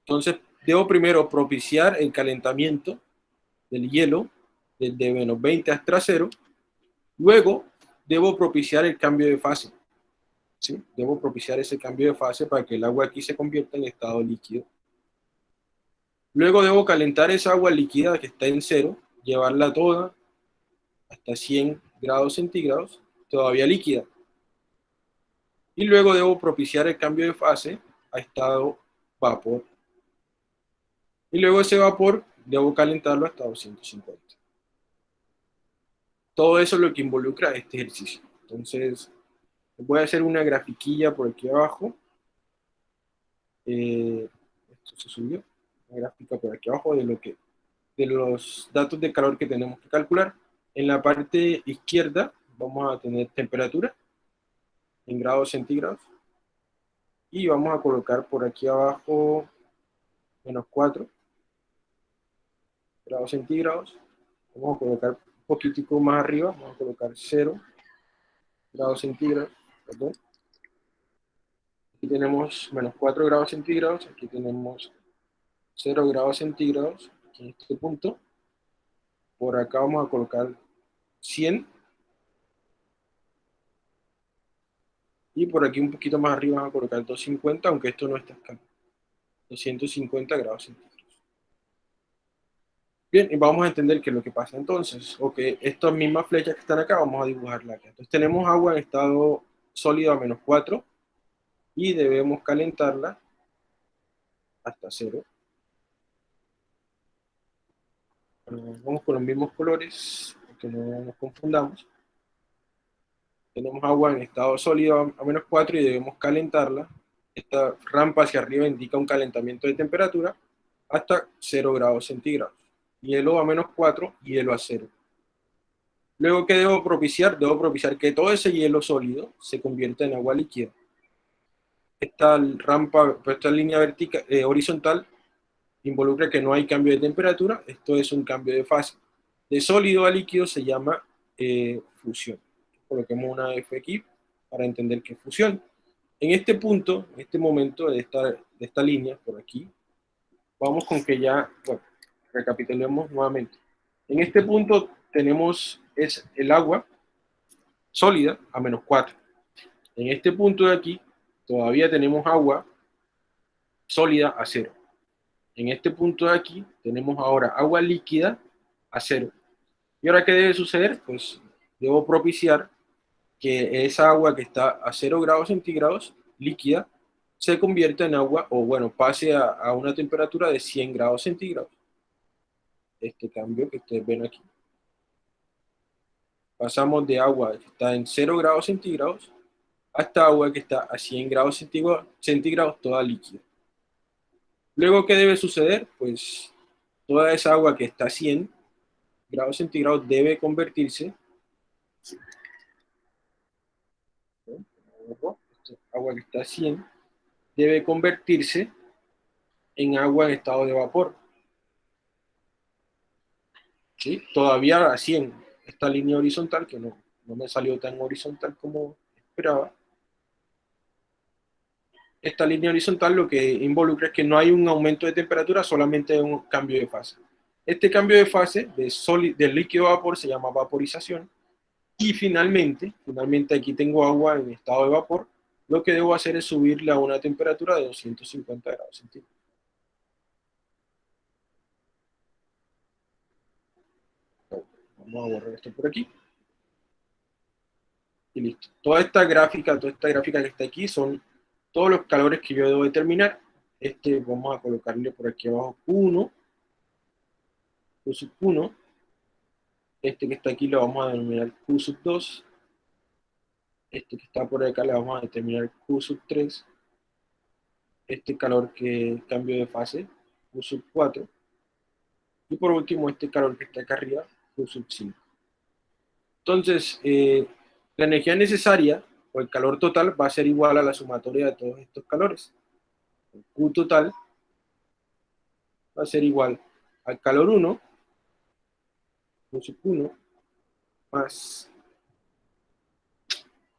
Entonces, debo primero propiciar el calentamiento del hielo desde menos 20 hasta 0, luego debo propiciar el cambio de fase. Debo propiciar ese cambio de fase para que el agua aquí se convierta en estado líquido. Luego debo calentar esa agua líquida que está en cero, llevarla toda hasta 100 grados centígrados, todavía líquida. Y luego debo propiciar el cambio de fase a estado vapor. Y luego ese vapor debo calentarlo hasta 250. Todo eso es lo que involucra este ejercicio. Entonces, voy a hacer una grafiquilla por aquí abajo. Eh, esto se subió. Gráfica por aquí abajo de, lo que, de los datos de calor que tenemos que calcular. En la parte izquierda vamos a tener temperatura en grados centígrados. Y vamos a colocar por aquí abajo menos 4 grados centígrados. Vamos a colocar un poquitico más arriba, vamos a colocar 0 grados centígrados. Perdón. Aquí tenemos menos 4 grados centígrados, aquí tenemos 0 grados centígrados, en este punto. Por acá vamos a colocar 100. Y por aquí un poquito más arriba vamos a colocar 250, aunque esto no está escala. 250 grados centígrados. Bien, y vamos a entender qué es lo que pasa entonces. Ok, estas mismas flechas que están acá, vamos a dibujarlas acá. Entonces tenemos agua en estado sólido a menos 4 y debemos calentarla hasta 0. Vamos con los mismos colores, que no nos confundamos. Tenemos agua en estado sólido a menos 4 y debemos calentarla. Esta rampa hacia arriba indica un calentamiento de temperatura hasta 0 grados centígrados hielo a menos 4, hielo a 0. Luego, ¿qué debo propiciar? Debo propiciar que todo ese hielo sólido se convierta en agua líquida. Esta rampa, esta línea vertical, eh, horizontal involucra que no hay cambio de temperatura, esto es un cambio de fase. De sólido a líquido se llama eh, fusión. Coloquemos una F aquí para entender qué es fusión. En este punto, en este momento de esta, de esta línea, por aquí, vamos con que ya, bueno, recapitulemos nuevamente. En este punto tenemos es el agua sólida a menos 4. En este punto de aquí todavía tenemos agua sólida a 0. En este punto de aquí tenemos ahora agua líquida a 0. ¿Y ahora qué debe suceder? Pues debo propiciar que esa agua que está a 0 grados centígrados, líquida, se convierta en agua, o bueno, pase a, a una temperatura de 100 grados centígrados este cambio que ustedes ven aquí. Pasamos de agua que está en 0 grados centígrados hasta agua que está a 100 grados centígrados toda líquida. Luego, ¿qué debe suceder? Pues toda esa agua que está a 100 grados centígrados debe convertirse agua que está a 100 debe convertirse en agua en estado de vapor. Todavía así en esta línea horizontal, que no, no me salió tan horizontal como esperaba. Esta línea horizontal lo que involucra es que no hay un aumento de temperatura, solamente un cambio de fase. Este cambio de fase de del líquido a vapor se llama vaporización. Y finalmente, finalmente aquí tengo agua en estado de vapor, lo que debo hacer es subirle a una temperatura de 250 grados centígrados. Vamos a borrar esto por aquí. Y listo. Toda esta gráfica, toda esta gráfica que está aquí son todos los calores que yo debo determinar. Este vamos a colocarle por aquí abajo 1. Q sub 1. Este que está aquí lo vamos a denominar Q sub 2. Este que está por acá le vamos a determinar Q sub 3. Este calor que cambio de fase, Q sub 4. Y por último este calor que está acá arriba, sub 5. Entonces, eh, la energía necesaria o el calor total va a ser igual a la sumatoria de todos estos calores. Q total va a ser igual al calor 1, Q sub 1, más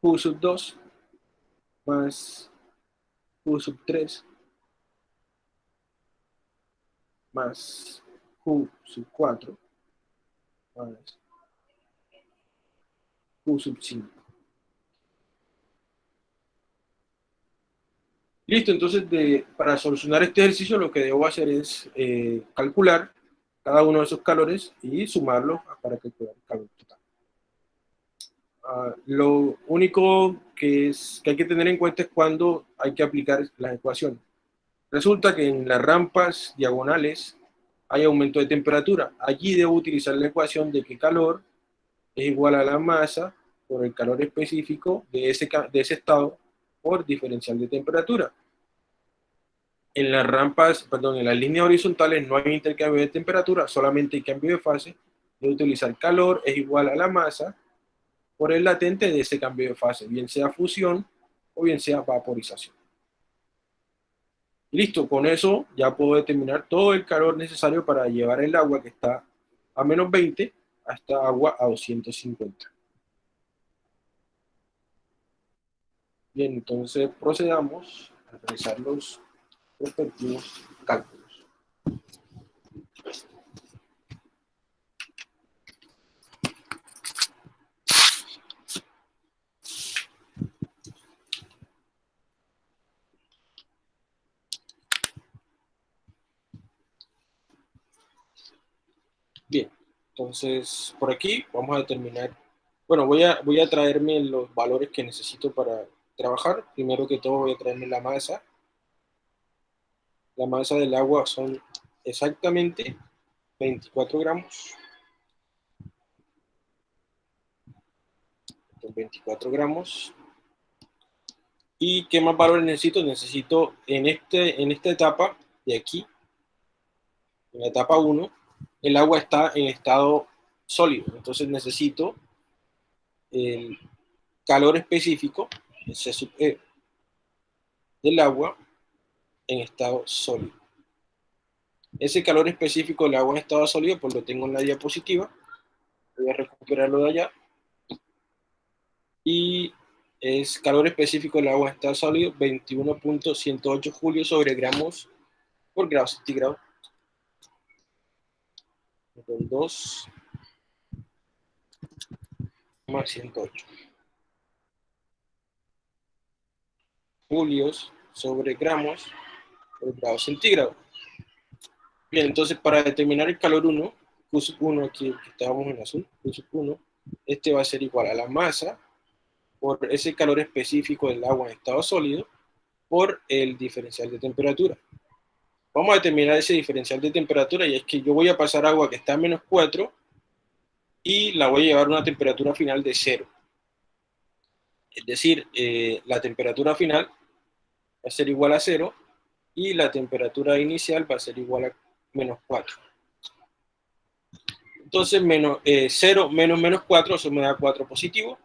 Q sub 2, más Q sub 3, más Q sub 4, más Q sub 5. Listo, entonces para solucionar este ejercicio lo que debo hacer es eh, calcular cada uno de esos calores y sumarlos para calcular el calor total. Ah, lo único que, que hay que tener en cuenta es cuando hay que aplicar las ecuaciones. Resulta que en las rampas diagonales hay aumento de temperatura. Allí debo utilizar la ecuación de que calor es igual a la masa por el calor específico de ese, de ese estado por diferencial de temperatura. En las rampas, perdón, en las líneas horizontales no hay intercambio de temperatura, solamente hay cambio de fase. Debo utilizar calor es igual a la masa por el latente de ese cambio de fase, bien sea fusión o bien sea vaporización. listo, con eso ya puedo determinar todo el calor necesario para llevar el agua que está a menos 20 hasta agua a 250. Bien, entonces procedamos a realizar los respectivos cálculos. Bien, entonces por aquí vamos a determinar, bueno, voy a, voy a traerme los valores que necesito para trabajar. Primero que todo voy a traerme la masa. La masa del agua son exactamente 24 gramos. 24 gramos. ¿Y qué más valores necesito? Necesito en, este, en esta etapa de aquí, en la etapa 1, el agua está en estado sólido. Entonces necesito el calor específico C sub E del agua en estado sólido. Ese calor específico del agua en estado sólido, pues lo tengo en la diapositiva. Voy a recuperarlo de allá. Y es calor específico del agua en estado sólido, 21.108 julio sobre gramos por grado centígrado. 2 más 108. Julios sobre gramos por grado centígrado. Bien, entonces para determinar el calor 1, Q 1 aquí que estábamos en azul, Q 1, este va a ser igual a la masa por ese calor específico del agua en estado sólido por el diferencial de temperatura. Vamos a determinar ese diferencial de temperatura y es que yo voy a pasar agua que está a menos 4 y la voy a llevar a una temperatura final de 0. Es decir, eh, la temperatura final va a ser igual a 0 y la temperatura inicial va a ser igual a menos 4. Entonces, menos, 0 eh, menos menos 4, eso me da 4 positivo.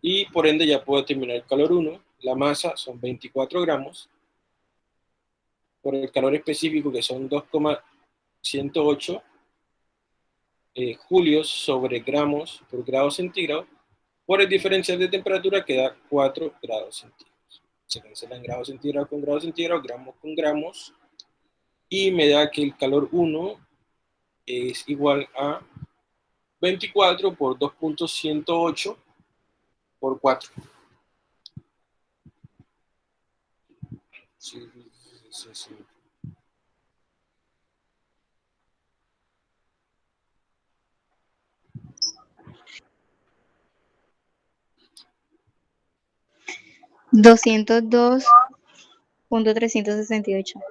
Y por ende ya puedo determinar el calor 1. La masa son 24 gramos. Por el calor específico que son 2,108 eh, julios sobre gramos por grado centígrado por el diferencial de temperatura que da 4 grados centígrados. Se cancelan grados centígrados con grados centígrados, gramos con gramos, y me da que el calor 1 es igual a 24 por 2.108 por 4. Sí, sí, sí. 202.368.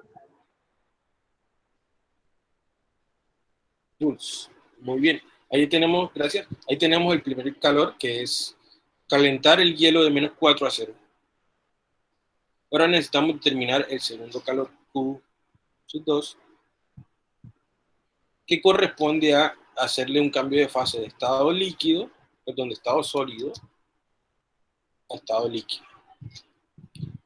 Joules. Muy bien. Ahí tenemos, gracias, ahí tenemos el primer calor, que es calentar el hielo de menos 4 a 0. Ahora necesitamos determinar el segundo calor, Q 2, que corresponde a hacerle un cambio de fase de estado líquido, perdón, de estado sólido, a estado líquido.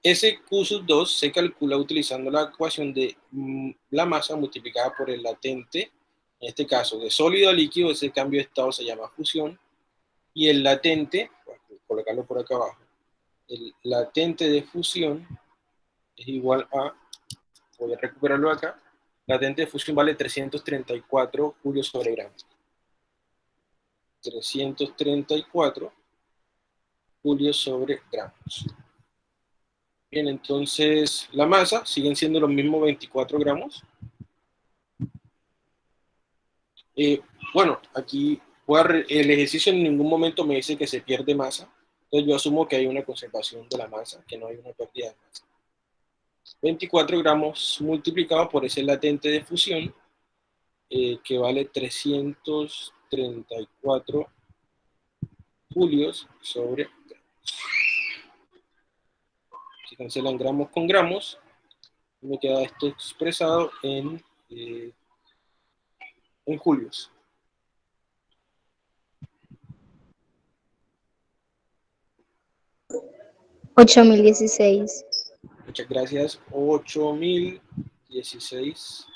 Ese Q sub 2 se calcula utilizando la ecuación de mm, la masa multiplicada por el latente, en este caso de sólido a líquido, ese cambio de estado se llama fusión, y el latente, colocarlo por acá abajo, el latente de fusión es igual a, voy a recuperarlo acá, latente de fusión vale 334 julios sobre gramos. 334 julios sobre gramos. Bien, entonces la masa siguen siendo los mismos 24 gramos. Eh, bueno, aquí el ejercicio en ningún momento me dice que se pierde masa. Entonces yo asumo que hay una conservación de la masa, que no hay una pérdida de masa. 24 gramos multiplicado por ese latente de fusión, eh, que vale 334 julios sobre gramos. Cancelan gramos con gramos, me queda esto expresado en, eh, en julios. 8016. Muchas gracias. 8016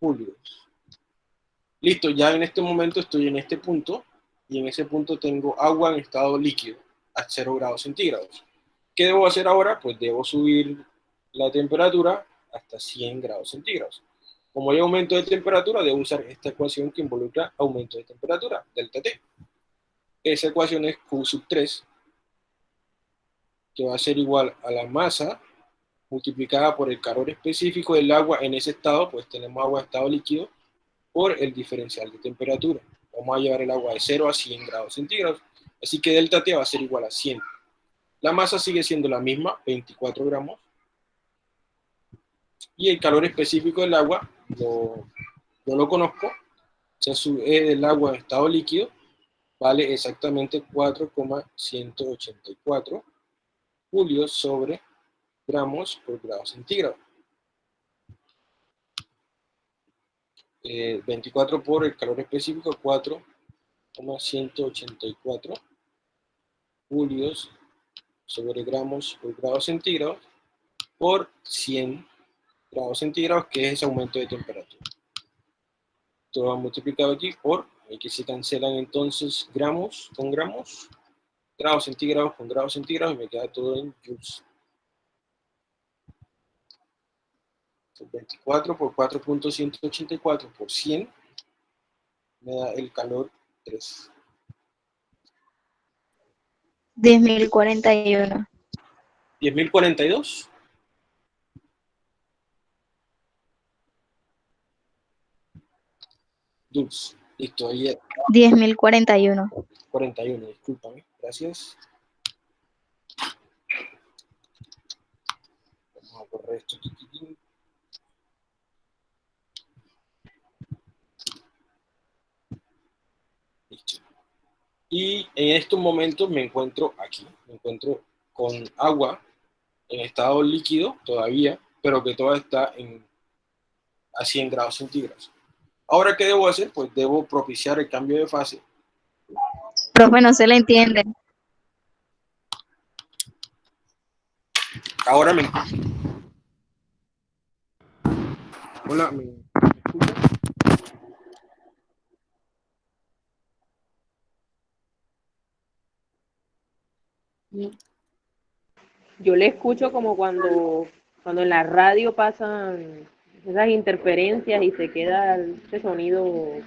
julios. Listo, ya en este momento estoy en este punto y en ese punto tengo agua en estado líquido a 0 grados centígrados. ¿Qué debo hacer ahora? Pues debo subir la temperatura hasta 100 grados centígrados. Como hay aumento de temperatura, debo usar esta ecuación que involucra aumento de temperatura, delta T. Esa ecuación es Q sub 3 que va a ser igual a la masa multiplicada por el calor específico del agua en ese estado, pues tenemos agua en estado líquido, por el diferencial de temperatura. Vamos a llevar el agua de 0 a 100 grados centígrados, así que delta T va a ser igual a 100. La masa sigue siendo la misma, 24 gramos, y el calor específico del agua, lo, yo lo conozco, se sube del agua en estado líquido, vale exactamente 4,184 julios sobre gramos por grado centígrado. 24 eh, por el calor específico, 4,184 julios sobre gramos por grado centígrado por 100 grados centígrados, que es ese aumento de temperatura. Todo va multiplicado aquí por, aquí se cancelan entonces gramos con gramos, grados centígrados con grados centígrados y me queda todo en joules. 24 por 4.184 por 100 me da el calor 3. 10.041. 10.042. Dulce. Listo, ahí. 10.041. 41, discúlpame. Gracias. Vamos a correr esto. Listo. Y en estos momentos me encuentro aquí, me encuentro con agua en estado líquido todavía, pero que todavía está en, a 100 grados centígrados. Ahora, ¿qué debo hacer? Pues debo propiciar el cambio de fase Profe, no se le entiende. Ahora me... Hola, ¿me Yo le escucho como cuando, cuando en la radio pasan esas interferencias y se queda ese sonido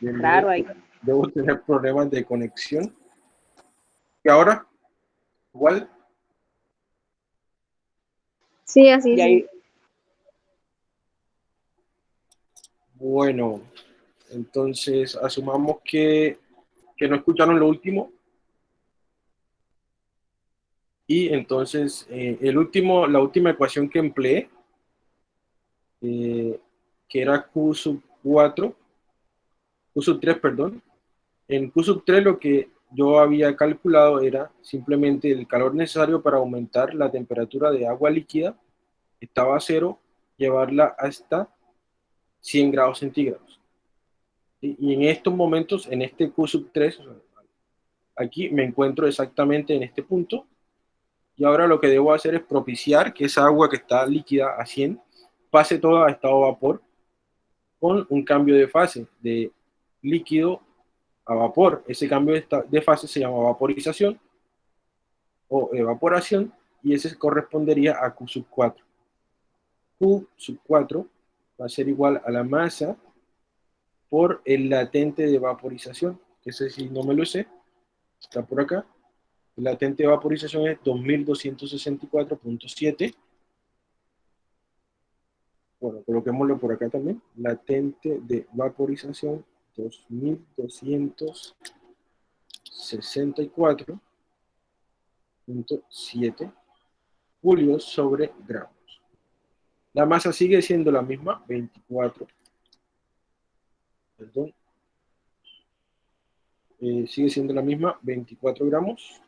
raro ahí debo tener problemas de conexión. ¿Y ahora? ¿Igual? Sí, así es. Bueno, entonces asumamos que, que no escucharon lo último. Y entonces, eh, el último, la última ecuación que empleé, eh, que era Q sub 4, Q sub 3, perdón, en Q sub 3 lo que yo había calculado era simplemente el calor necesario para aumentar la temperatura de agua líquida, estaba a cero, llevarla hasta 100 grados centígrados. Y en estos momentos, en este Q sub 3, aquí me encuentro exactamente en este punto, Y ahora lo que debo hacer es propiciar que esa agua que está líquida a 100 pase toda a estado vapor con un cambio de fase de líquido a vapor. Ese cambio de fase se llama vaporización o evaporación y ese correspondería a Q sub 4. Q sub 4 va a ser igual a la masa por el latente de vaporización, que ese si no me lo sé, está por acá. Latente de vaporización es 2264.7. Bueno, coloquémoslo por acá también. Latente de vaporización 2264.7 julios sobre gramos. La masa sigue siendo la misma, 24. Perdón. Eh, sigue siendo la misma, 24 gramos.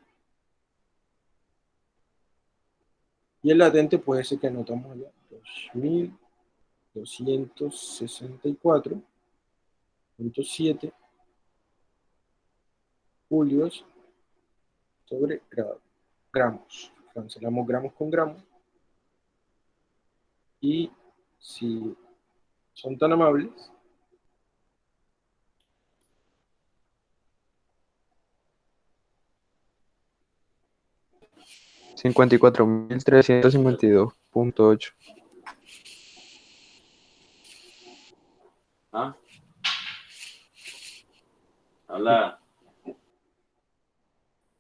Y el latente puede ser que anotamos allá, 2264.7 julios sobre gramos. Cancelamos gramos con gramos. Y si son tan amables, 54.352.8. ¿Ah? Habla.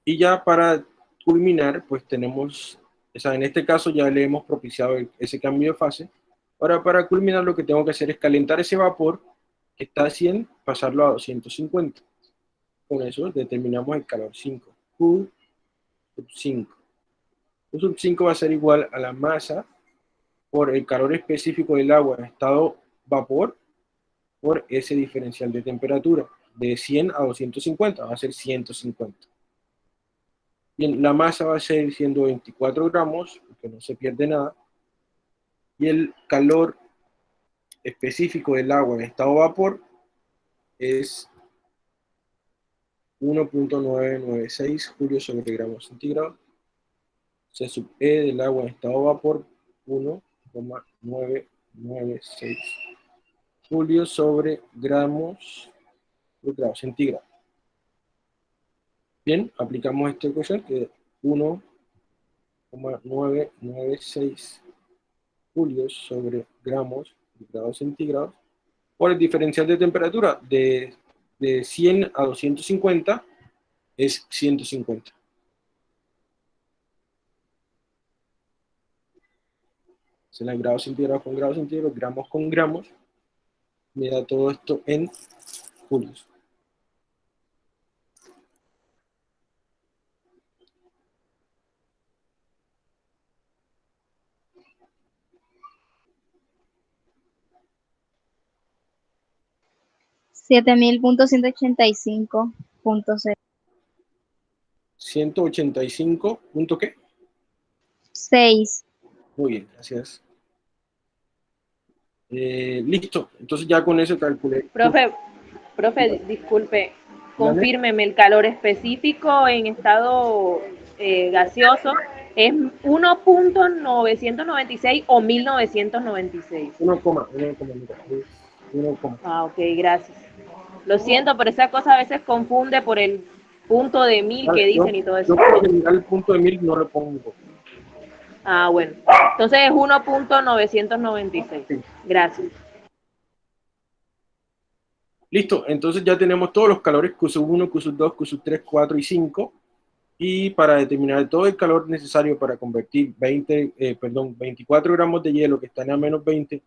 Y ya para culminar, pues tenemos, o sea, en este caso ya le hemos propiciado ese cambio de fase. Ahora para culminar lo que tengo que hacer es calentar ese vapor que está a 100, pasarlo a 250. Con eso determinamos el calor 5, Q 5. Q sub 5 va a ser igual a la masa por el calor específico del agua en estado vapor por ese diferencial de temperatura. De 100 a 250 va a ser 150. Bien, la masa va a seguir siendo 24 gramos, porque no se pierde nada. Y el calor específico del agua en estado vapor es 1.996 julios sobre gramos centígrados. C sub E del agua en estado vapor, 1.996 julios sobre gramos por grado centígrado. Bien, aplicamos esta ecuación que es 1,996 julios sobre gramos de grados centígrados por el diferencial de temperatura de, de 100 a 250 es 150. Se la grados centígrados con grados centígrados, gramos con gramos, me da todo esto en julios. 7000.185.6. 185. ¿Punto qué? 6. Muy bien, gracias. Eh, listo, entonces ya con eso calculé. Profe, profe, disculpe, confírmeme el calor específico en estado eh, gaseoso es 1.996 o 1996. 1,1. Ah, ok, gracias. Lo siento, pero esa cosa a veces confunde por el punto de mil que dicen y todo eso. Yo por general el punto de mil no lo pongo. Ah, bueno. Entonces es 1.996. Gracias. Listo, entonces ya tenemos todos los calores Q1, Q2, Q3, 4 y 5. Y para determinar todo el calor necesario para convertir 20, eh, perdón, 24 gramos de hielo que están a menos 20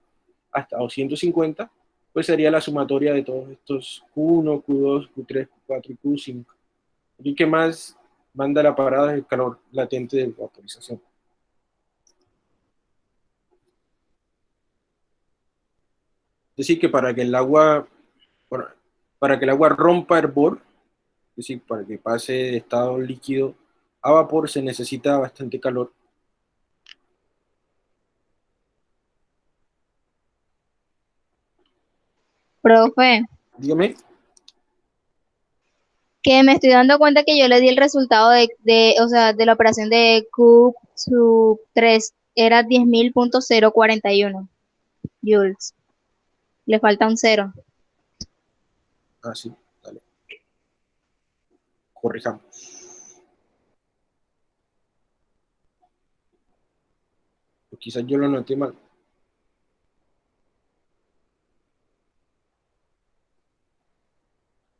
hasta 250, pues sería la sumatoria de todos estos Q1, Q2, Q3, Q4 y Q5. ¿Y qué más manda la parada es el calor latente de vaporización. Decir, que para que el agua, para que el agua rompa hervor, es decir, para que pase de estado líquido a vapor, se necesita bastante calor. Profe. Dígame. Que me estoy dando cuenta que yo le di el resultado de, de o sea, de la operación de Q sub 3 era 10.000.041 joules. Le falta un cero. Ah, sí, dale. Corrijamos. Quizás yo lo noté mal.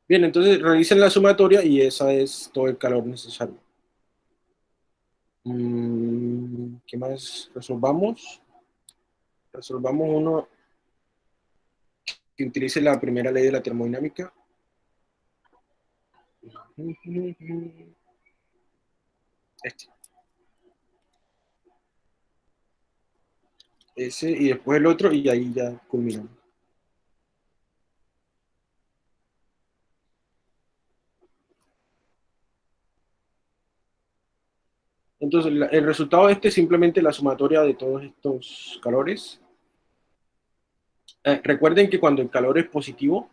Bien, entonces realicen la sumatoria y esa es todo el calor necesario. Mm, ¿Qué más resolvamos? Resolvamos uno que utilice la primera ley de la termodinámica. Este. Ese y después el otro y ahí ya culminamos. Entonces, el resultado de este es simplemente la sumatoria de todos estos calores. Eh, recuerden que cuando el calor es positivo,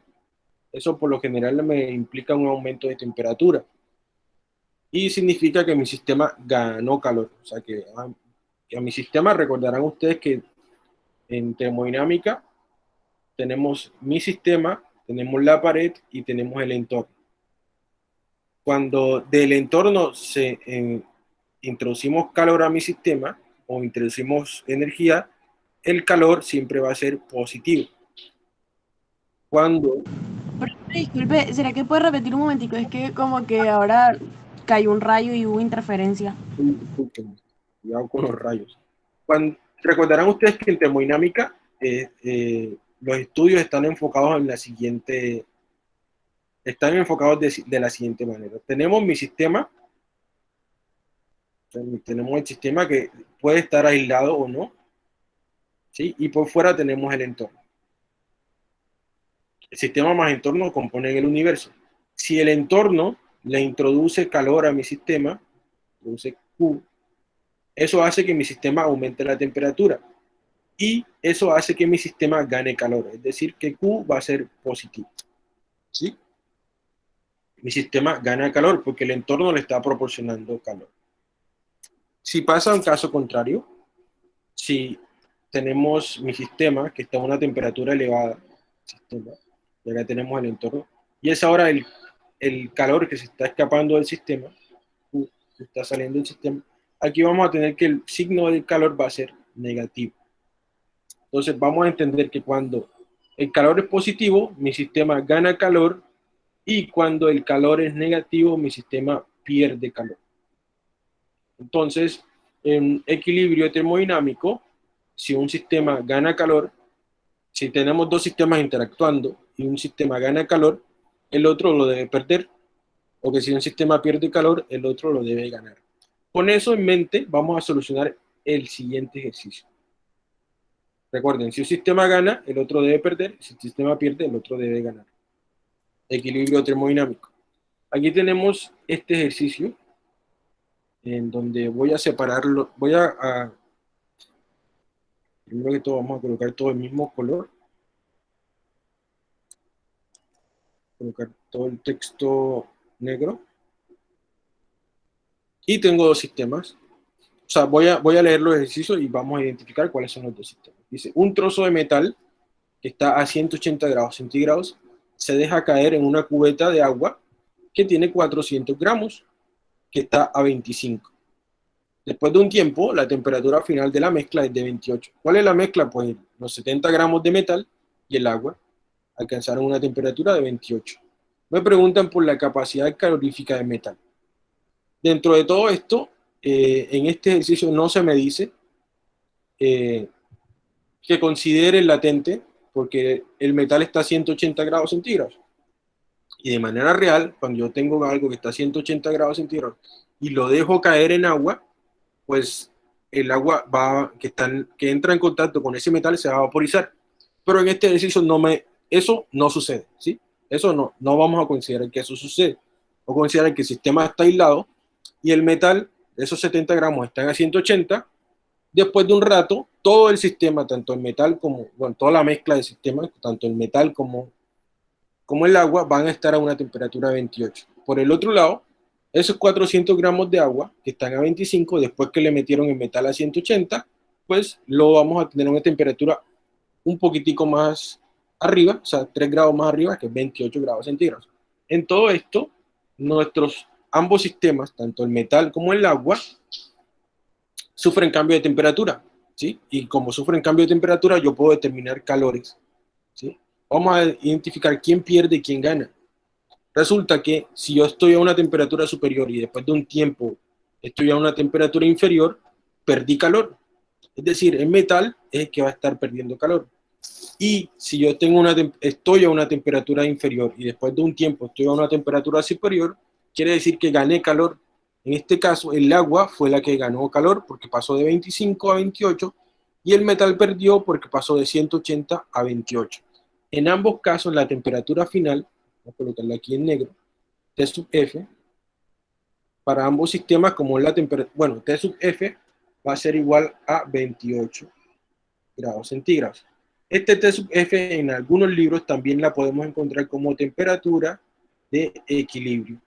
eso por lo general me implica un aumento de temperatura. Y significa que mi sistema ganó calor. O sea que a, mi sistema recordarán ustedes que en termodinámica tenemos mi sistema, tenemos la pared y tenemos el entorno. Cuando del entorno se eh, introducimos calor a mi sistema o introducimos energía, el calor siempre va a ser positivo. Cuando Disculpe, ¿será que puede repetir un momentico? Es que como que ahora cayó un rayo y hubo interferencia. Cuidado con los rayos. Cuando, recordarán ustedes que en termodinámica eh, eh, los estudios están enfocados en la siguiente, están enfocados de, de la siguiente manera. Tenemos mi sistema, o sea, tenemos el sistema que puede estar aislado o no, y por fuera tenemos el entorno. El sistema más entorno componen el universo. Si el entorno le introduce calor a mi sistema, produce Q, eso hace que mi sistema aumente la temperatura y eso hace que mi sistema gane calor, es decir, que Q va a ser positivo. ¿Sí? Mi sistema gana calor porque el entorno le está proporcionando calor. Si pasa un caso contrario, si tenemos mi sistema que está a una temperatura elevada, sistema, y acá tenemos el entorno, y es ahora el, el calor que se está escapando del sistema, que está saliendo del sistema, aquí vamos a tener que el signo del calor va a ser negativo. Entonces vamos a entender que cuando el calor es positivo, mi sistema gana calor y cuando el calor es negativo, mi sistema pierde calor. Entonces, en equilibrio termodinámico, si un sistema gana calor, si tenemos dos sistemas interactuando y un sistema gana calor, el otro lo debe perder. O que si un sistema pierde calor, el otro lo debe ganar. Con eso en mente, vamos a solucionar el siguiente ejercicio. Recuerden, si un sistema gana, el otro debe perder. Si el sistema pierde, el otro debe ganar. Equilibrio termodinámico. Aquí tenemos este ejercicio en donde voy a separarlo, voy a, a primero que todo vamos a colocar todo el mismo color. Colocar todo el texto negro. Y tengo dos sistemas. O sea, voy a, voy a leer los ejercicios y vamos a identificar cuáles son los dos sistemas. Dice, un trozo de metal que está a 180 grados centígrados se deja caer en una cubeta de agua que tiene 400 gramos, que está a 25. Después de un tiempo, la temperatura final de la mezcla es de 28. ¿Cuál es la mezcla? Pues los 70 gramos de metal y el agua alcanzaron una temperatura de 28. Me preguntan por la capacidad calorífica del metal. Dentro de todo esto, eh, en este ejercicio no se me dice eh, que considere latente, porque el metal está a 180 grados centígrados. Y de manera real, cuando yo tengo algo que está a 180 grados centígrados y lo dejo caer en agua, pues el agua va, que, entra en contacto con ese metal se va a vaporizar. Pero en este ejercicio no me, eso no sucede, ¿sí? Eso no, no vamos a considerar que eso sucede. O considerar que el sistema está aislado y el metal, esos 70 gramos están a 180. Después de un rato, todo el sistema, tanto el metal como, bueno, toda la mezcla del sistema, tanto el metal como como el agua, van a estar a una temperatura 28. Por el otro lado, esos 400 gramos de agua que están a 25, después que le metieron el metal a 180, pues lo vamos a tener una temperatura un poquitico más arriba, o sea, 3 grados más arriba, que es 28 grados centígrados. En todo esto, nuestros ambos sistemas, tanto el metal como el agua, sufren cambio de temperatura, ¿sí? Y como sufren cambio de temperatura, yo puedo determinar calores, ¿sí? Vamos a identificar quién pierde y quién gana. Resulta que si yo estoy a una temperatura superior y después de un tiempo estoy a una temperatura inferior, perdí calor. Es decir, el metal es el que va a estar perdiendo calor. Y si yo tengo una, estoy a una temperatura inferior y después de un tiempo estoy a una temperatura superior, quiere decir que gané calor. En este caso, el agua fue la que ganó calor porque pasó de 25 a 28 y el metal perdió porque pasó de 180 a 28. En ambos casos, la temperatura final, a colocarla aquí en negro, T sub F, para ambos sistemas, como la temperatura, bueno, T sub F va a ser igual a 28 grados centígrados. Este T sub F en algunos libros también la podemos encontrar como temperatura de equilibrio.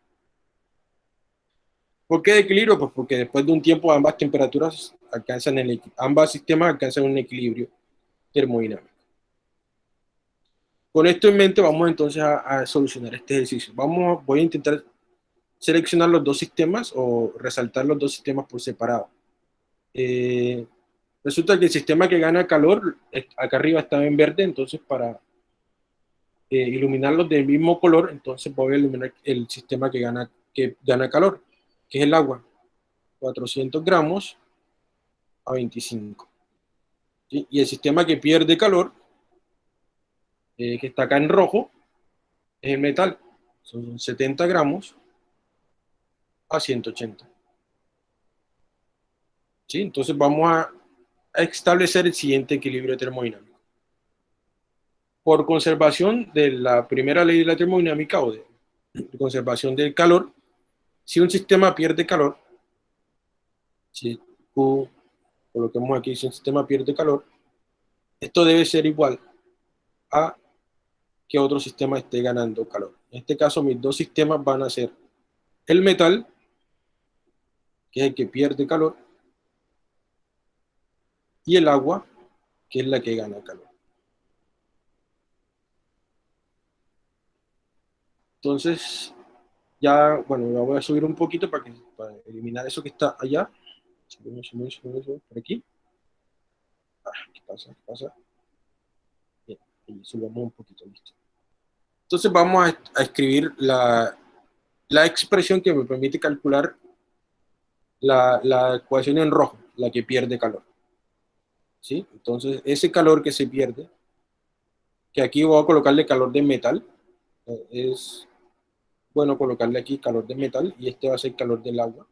¿Por qué de equilibrio? Pues porque después de un tiempo ambas temperaturas alcanzan el ambas sistemas alcanzan un equilibrio termodinámico. Con esto en mente vamos entonces a, solucionar este ejercicio. Vamos, voy a intentar seleccionar los dos sistemas o resaltar los dos sistemas por separado. Eh, Resulta que el sistema que gana calor, acá arriba está en verde, entonces para eh, iluminarlos del mismo color, entonces voy a iluminar el sistema que gana, que gana calor, que es el agua. 400 gramos a 25. Y el sistema que pierde calor, eh, que está acá en rojo, es el metal. Son 70 gramos a 180. ¿Sí? Entonces vamos a establecer el siguiente equilibrio termodinámico. Por conservación de la primera ley de la termodinámica o de, conservación del calor, si un sistema pierde calor, si Q, coloquemos aquí, si un sistema pierde calor, esto debe ser igual a que otro sistema esté ganando calor. En este caso, mis dos sistemas van a ser el metal, que es el que pierde calor, y el agua, que es la que gana calor. Entonces, ya, bueno, la voy a subir un poquito para, que, para eliminar eso que está allá. por aquí. Ah, ¿Qué pasa? ¿Qué pasa? Bien, y subamos un poquito, listo. Entonces vamos a, a escribir la, la, expresión que me permite calcular la, la ecuación en rojo, la que pierde calor. ¿sí? Entonces, ese calor que se pierde, que aquí voy a colocarle calor de metal, eh, es bueno colocarle aquí calor de metal y este va a ser calor del agua.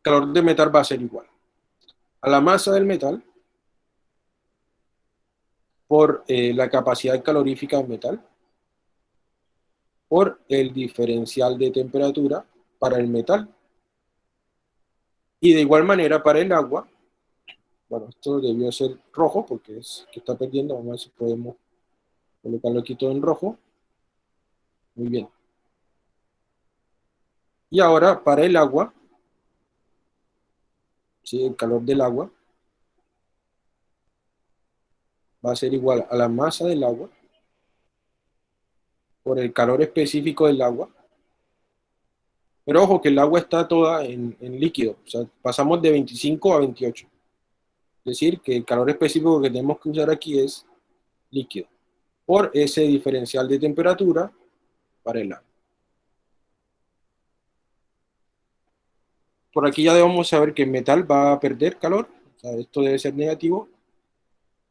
Calor de metal va a ser igual a la masa del metal por eh, la capacidad calorífica del metal por el diferencial de temperatura para el metal y de igual manera para el agua bueno, esto debió ser rojo porque es que está perdiendo. Vamos a ver si podemos colocarlo aquí todo en rojo. Muy bien. Y ahora para el agua, ¿sí? el calor del agua va a ser igual a la masa del agua por el calor específico del agua. Pero ojo que el agua está toda en, líquido, o sea, pasamos de 25 a 28. Es decir, que el calor específico que tenemos que usar aquí es líquido, por ese diferencial de temperatura para el agua. Por aquí ya debemos saber que el metal va a perder calor, o sea, esto debe ser negativo,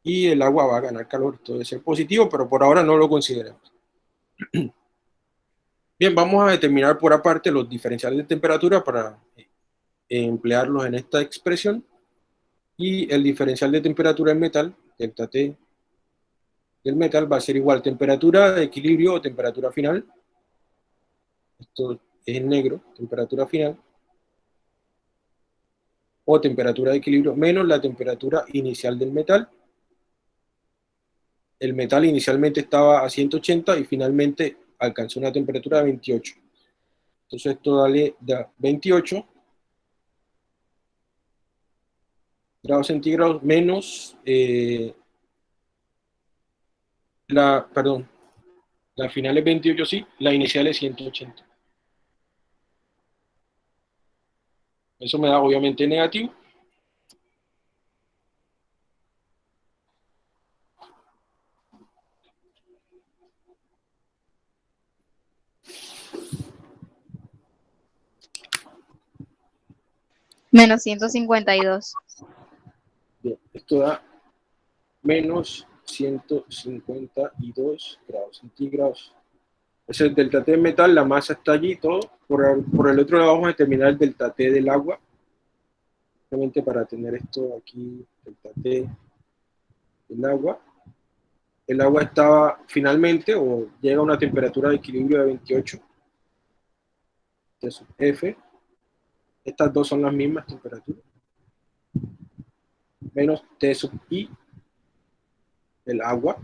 y el agua va a ganar calor, esto debe ser positivo, pero por ahora no lo consideramos. Bien, vamos a determinar por aparte los diferenciales de temperatura para eh, emplearlos en esta expresión y el diferencial de temperatura del metal, delta T del metal, va a ser igual temperatura de equilibrio o temperatura final. Esto es en negro, temperatura final. O temperatura de equilibrio menos la temperatura inicial del metal. El metal inicialmente estaba a 180 y finalmente alcanzó una temperatura de 28. Entonces esto da 28 grados centígrados menos eh, la, perdón, la final es 28 sí, la inicial es 180. Eso me da obviamente negativo. Menos 152. Bien, esto da menos 152 grados centígrados. Es el delta T de metal, la masa está allí, todo. Por el, por el otro lado vamos a determinar el delta T del agua. Simplemente para tener esto aquí, delta T del agua. El agua estaba finalmente, o llega a una temperatura de equilibrio de 28. T sub F. Estas dos son las mismas temperaturas. Menos T sub I el agua.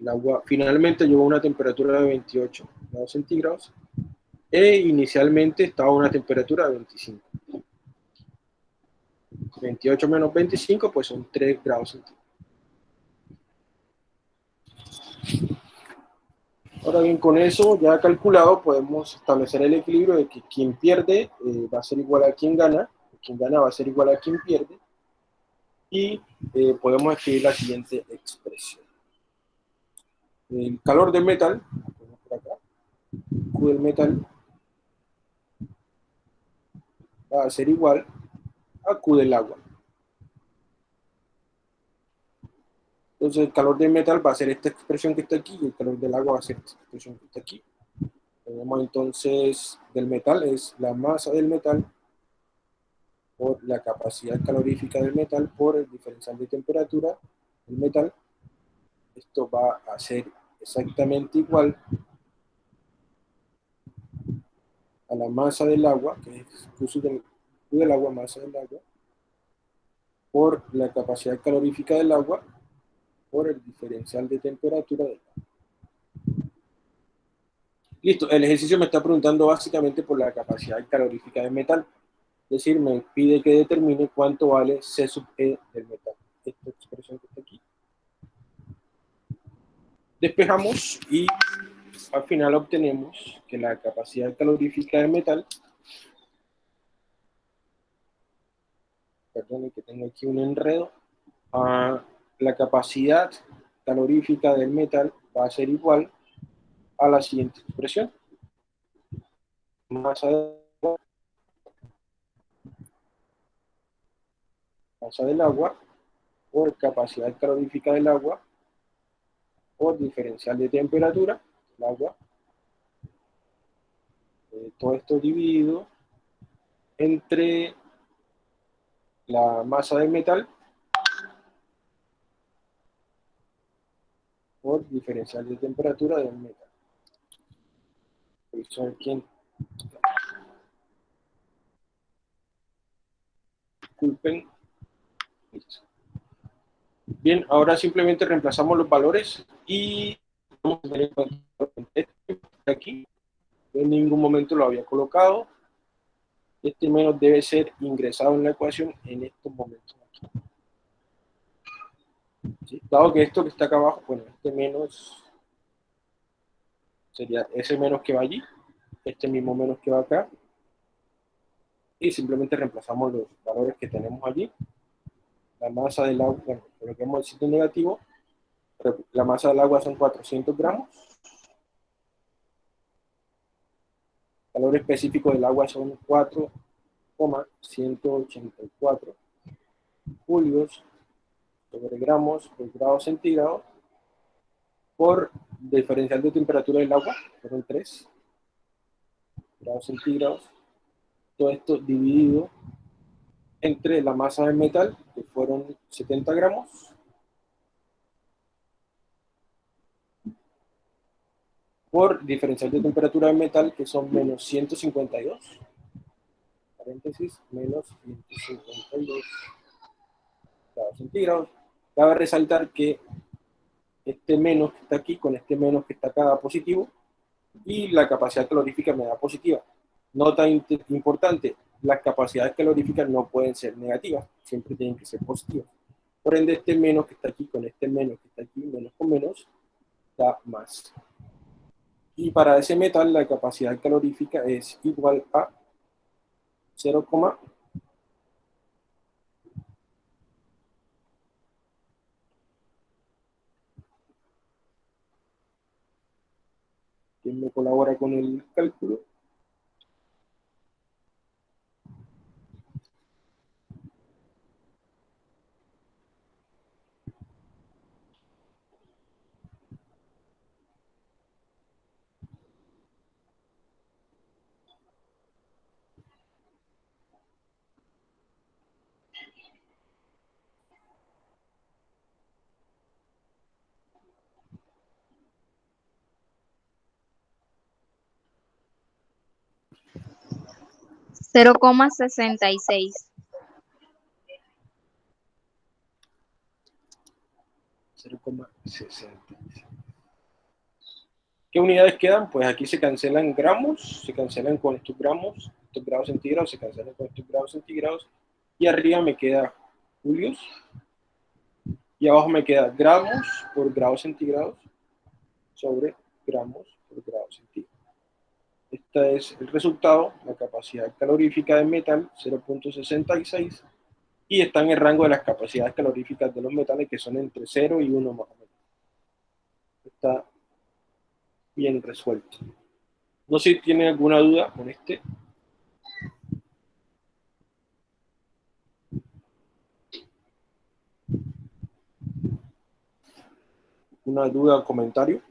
El agua finalmente llegó a una temperatura de 28 grados centígrados e inicialmente estaba a una temperatura de 25. 28 menos 25 pues son 3 grados centígrados. Ahora bien, con eso ya calculado podemos establecer el equilibrio de que quien pierde eh, va a ser igual a quien gana, quien gana va a ser igual a quien pierde, y eh, podemos escribir la siguiente expresión. El calor del metal, acá, Q del metal va a ser igual a Q del agua. Entonces el calor del metal va a ser esta expresión que está aquí y el calor del agua va a ser esta expresión que está aquí. Tenemos entonces del metal es la masa del metal por la capacidad calorífica del metal por el diferencial de temperatura del metal. Esto va a ser exactamente igual a la masa del agua, que es Q del, del agua, masa del agua, por la capacidad calorífica del agua, por el diferencial de temperatura del agua. Listo, el ejercicio me está preguntando básicamente por la capacidad calorífica del metal. Es decir, me pide que determine cuánto vale C sub E del metal. Esta expresión que está aquí. Despejamos y al final obtenemos que la capacidad calorífica del metal, perdón que tengo aquí un enredo, a la capacidad calorífica del metal va a ser igual a la siguiente expresión. Masa de masa del agua por capacidad calorífica del agua por diferencial de temperatura del agua. Eh, todo esto dividido entre la masa del metal por diferencial de temperatura del metal. Eso es quien disculpen Bien, ahora simplemente reemplazamos los valores y vamos a este aquí. En ningún momento lo había colocado. Este menos debe ser ingresado en la ecuación en estos momentos. Dado que esto que está acá abajo, bueno, este menos sería ese menos que va allí, este mismo menos que va acá, y simplemente reemplazamos los valores que tenemos allí. La masa del agua, bueno, coloquemos el sitio negativo, la masa del agua son 400 gramos, el valor específico del agua son 4,184 julios sobre gramos por grado centígrado por diferencial de temperatura del agua, fueron 3 grados centígrados, todo esto dividido entre la masa del metal, que fueron 70 gramos, por diferencial de temperatura del metal, que son menos 152, paréntesis, menos 152 grados centígrados. Cabe resaltar que este menos que está aquí con este menos que está acá da positivo, y la capacidad calorífica me da positiva. Nota importante, las capacidades caloríficas no pueden ser negativas, siempre tienen que ser positivas. Por ende, este menos que está aquí con este menos que está aquí, menos con menos, da más. Y para ese metal, la capacidad calorífica es igual a 0, ¿Quién me colabora con el cálculo? Cero coma sesenta y seis. 0,66. ¿Qué unidades quedan? Pues aquí se cancelan gramos, se cancelan con estos gramos, estos grados centígrados, se cancelan con estos grados centígrados, y arriba me queda julios, y abajo me queda gramos por grados centígrados sobre gramos por grados centígrados. Es el resultado, la capacidad calorífica del metal, 0.66, y está en el rango de las capacidades caloríficas de los metales que son entre 0 y 1 más o menos. Está bien resuelto. No sé si tienen alguna duda con este. ¿Una duda o comentario?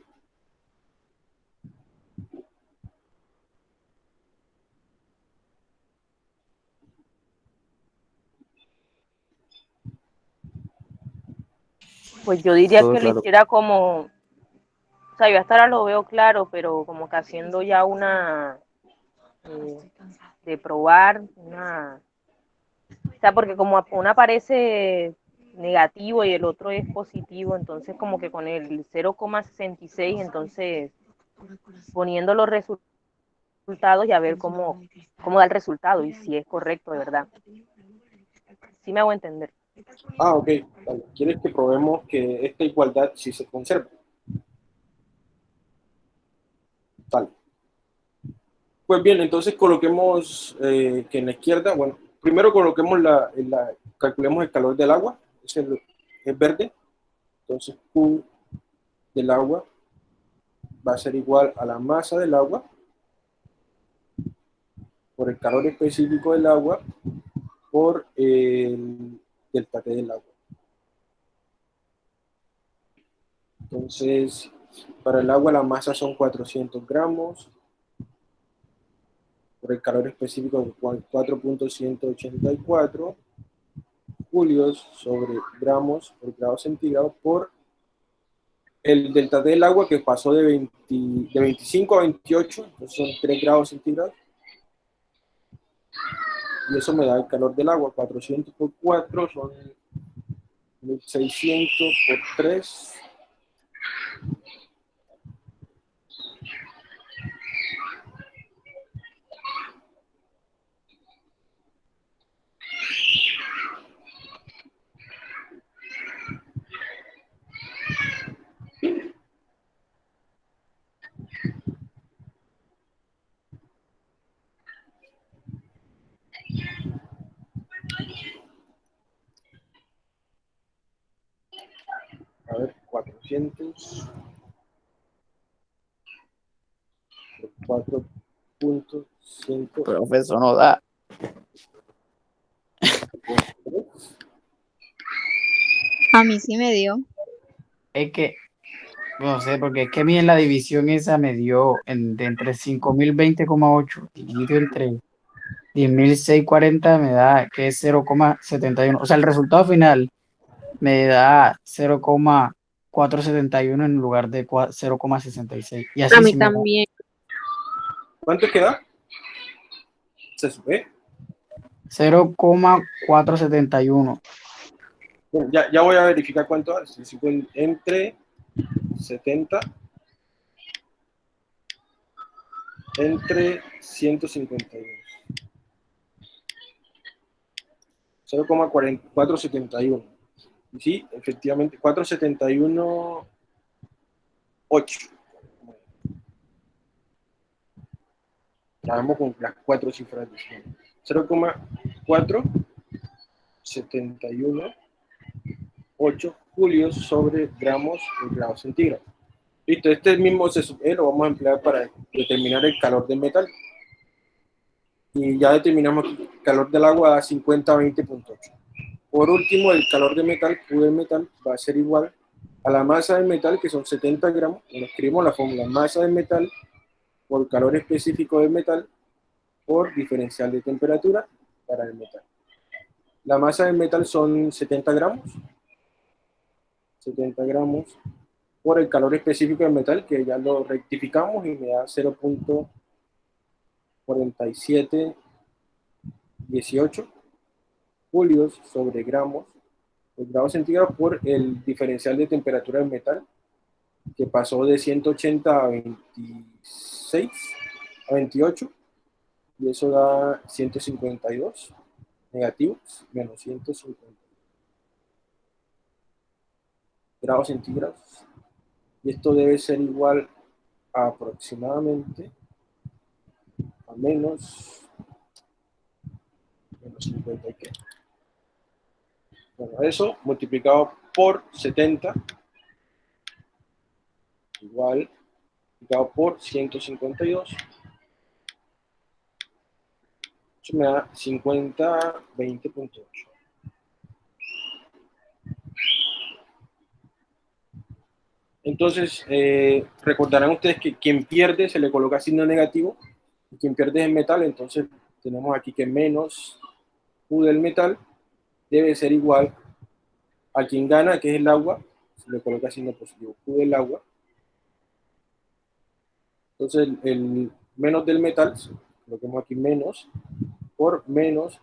Pues yo diría Todo que claro. lo hiciera como, o sea, yo hasta ahora lo veo claro, pero como que haciendo ya una, eh, de probar, una, o sea, porque como una aparece negativo y el otro es positivo, entonces como que con el 0,66, entonces poniendo los resu- resultados y a ver cómo, cómo da el resultado y si es correcto de verdad. Sí me hago entender. Ah, ok. Vale. ¿Quieres que probemos que esta igualdad sí se conserva? Tal. Pues bien, entonces coloquemos eh, que en la izquierda, bueno, primero coloquemos la, la- calculemos el calor del agua, es, el, es verde, entonces Q del agua va a ser igual a la masa del agua por el calor específico del agua por el delta T del agua. Entonces, para el agua la masa son 400 gramos, por el calor específico de 4.184 julios sobre gramos por grado centígrado por el delta T del agua que pasó de, 20 de 25 a 28, entonces son 3 grados centígrados. Y eso me da el calor del agua, 400 por 4 son 1600 por 3. 800 4.5 Profesor, no da. A mí sí me dio. Es que, no sé, porque es que a mí en la división esa me dio en, de entre 5.020,8 dividido entre 10.640 me da que es 0,71. O sea, el resultado final me da 0, 0,471 en lugar de cua- 0,66. Y así A mí da. también. ¿Cuánto queda? Se sube. 0,471. Bueno, ya, ya voy a verificar cuánto es. Entre 70 entre 152. 0,471. Sí, efectivamente, 471, 8. Trabajamos con las cuatro cifras de 0,471, 8 julios sobre gramos por grado centígrado. Listo, este mismo CSV lo vamos a emplear para determinar el calor del metal. Y ya determinamos el calor del agua a 50 a 20.8. Por último, el calor del metal, Q metal, va a ser igual a la masa del metal, que son 70 gramos. Bueno, escribimos la fórmula masa del metal por calor específico del metal por diferencial de temperatura para el metal. La masa del metal son 70 gramos. 70 gramos por el calor específico del metal, que ya lo rectificamos y me da 0.4718 julios sobre gramos por grado centígrado por el diferencial de temperatura del metal, que pasó de 180 a 26, a 28, y eso da 152 negativos, menos 150 grados centígrados y esto debe ser igual a aproximadamente a menos, menos 50 y. Bueno, eso multiplicado por 70 igual multiplicado por 152 eso me da 50, 20.8 Entonces, eh, recordarán ustedes que quien pierde se le coloca signo negativo, y quien pierde es el metal, entonces tenemos aquí que menos Q del metal debe ser igual a quien gana, que es el agua, se le coloca signo positivo, Q del agua. Entonces, el, menos del metal, coloquemos aquí menos, por menos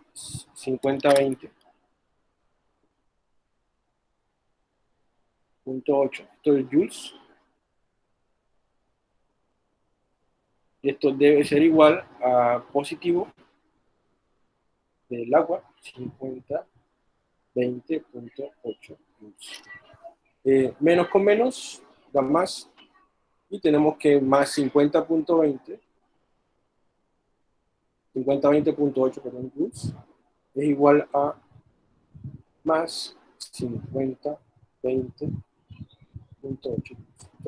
50-20. .8. Esto es joules. Y esto debe ser igual a positivo del agua, 50, 20.8 joules. Eh, menos con menos da más. Y tenemos que más 50.20 50-20.8 perdón, joules es igual a más 50, 20, entonces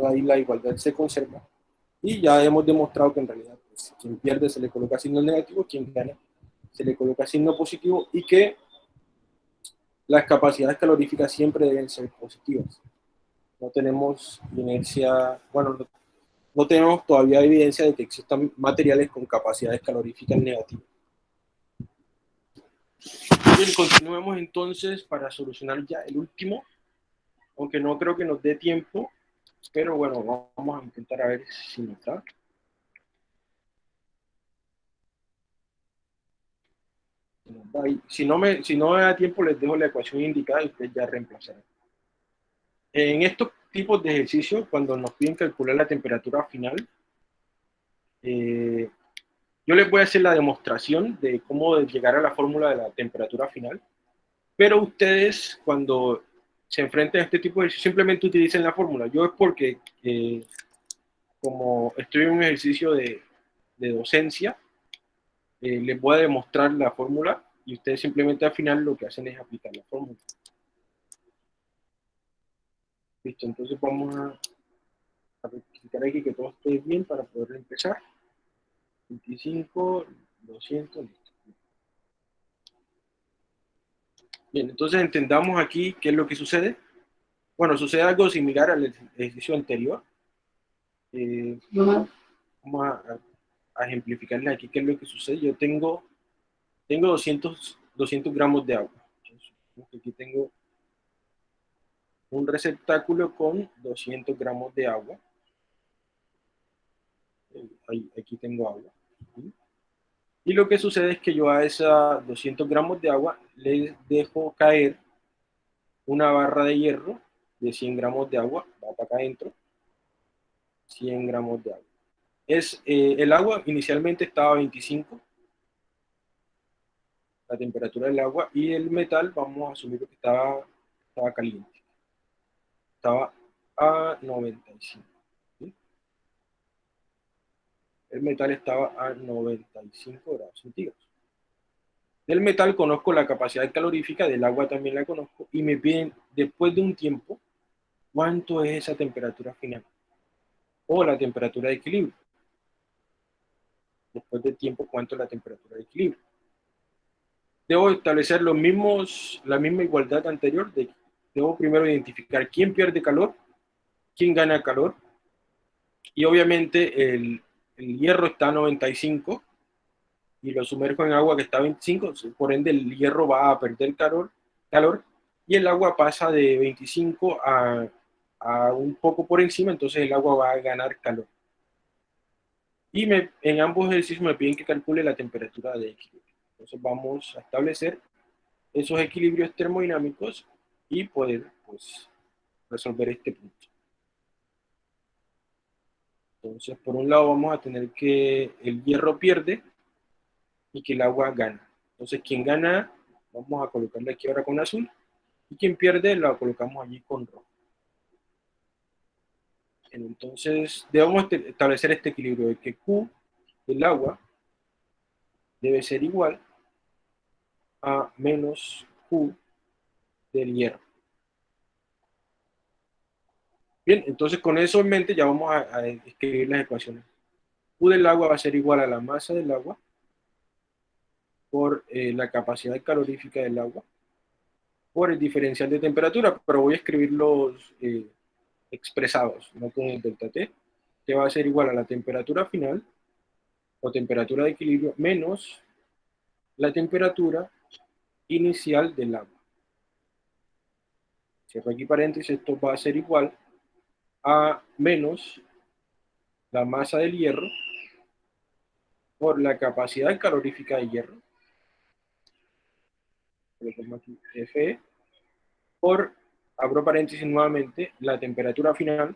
ahí la igualdad se conserva. Y ya hemos demostrado que en realidad pues, quien pierde se le coloca signo negativo, quien gana se le coloca signo positivo y que las capacidades caloríficas siempre deben ser positivas. No tenemos inercia, bueno, no, tenemos todavía evidencia de que existan materiales con capacidades caloríficas negativas. Bien, continuemos entonces para solucionar ya el último aunque no creo que nos dé tiempo, pero bueno, vamos a intentar a ver si nos da. Si no, me, si no me da tiempo, les dejo la ecuación indicada y ustedes ya reemplazarán. En estos tipos de ejercicios, cuando nos piden calcular la temperatura final, eh, yo les voy a hacer la demostración de cómo llegar a la fórmula de la temperatura final, pero ustedes cuando se enfrenten a este tipo de ejercicio, simplemente utilicen la fórmula. Yo es porque, eh, como estoy en un ejercicio de, de docencia, eh, les voy a demostrar la fórmula y ustedes simplemente al final lo que hacen es aplicar la fórmula. Listo, entonces vamos a, a verificar aquí que todo esté bien para poder empezar. 25, 200, listo. Bien, entonces entendamos aquí qué es lo que sucede. Bueno, sucede algo similar al ejercicio anterior. Eh, vamos a, ejemplificarles aquí qué es lo que sucede. Yo tengo, tengo 200, 200 gramos de agua. aquí tengo un receptáculo con 200 gramos de agua. Eh, aquí tengo agua. Y lo que sucede es que yo a esos 200 gramos de agua le dejo caer una barra de hierro de 100 gramos de agua, va para acá adentro, 100 gramos de agua. Es, eh, el agua inicialmente estaba a 25, la temperatura del agua, y el metal, vamos a asumir que estaba, estaba caliente. Estaba a 95. El metal estaba a 95 grados centígrados. Del metal conozco la capacidad calorífica, del agua también la conozco, y me piden, después de un tiempo, cuánto es esa temperatura final, o la temperatura de equilibrio. Después de tiempo, cuánto es la temperatura de equilibrio. Debo establecer los mismos, la misma igualdad anterior, de, debo primero identificar quién pierde calor, quién gana calor, y obviamente el, hierro está a 95, y lo sumerjo en agua que está a 25, por ende el hierro va a perder calor, calor y el agua pasa de 25 a, a un poco por encima, entonces el agua va a ganar calor. Y me, en ambos ejercicios me piden que calcule la temperatura de equilibrio. Entonces vamos a establecer esos equilibrios termodinámicos y poder pues, resolver este punto. Entonces, por un lado vamos a tener que el hierro pierde y que el agua gana. Entonces, quien gana, vamos a colocarle aquí ahora con azul, y quien pierde, lo colocamos allí con rojo. Entonces, debemos este, establecer este equilibrio de que Q del agua debe ser igual a menos Q del hierro. Bien, entonces con eso en mente ya vamos a, escribir las ecuaciones. Q del agua va a ser igual a la masa del agua por eh, la capacidad calorífica del agua, por el diferencial de temperatura, pero voy a escribirlos eh, expresados, no con el delta T, que va a ser igual a la temperatura final, o temperatura de equilibrio, menos la temperatura inicial del agua. Cierro aquí paréntesis, esto va a ser igual a menos la masa del hierro por la capacidad calorífica de hierro F, por, abro paréntesis nuevamente, la temperatura final,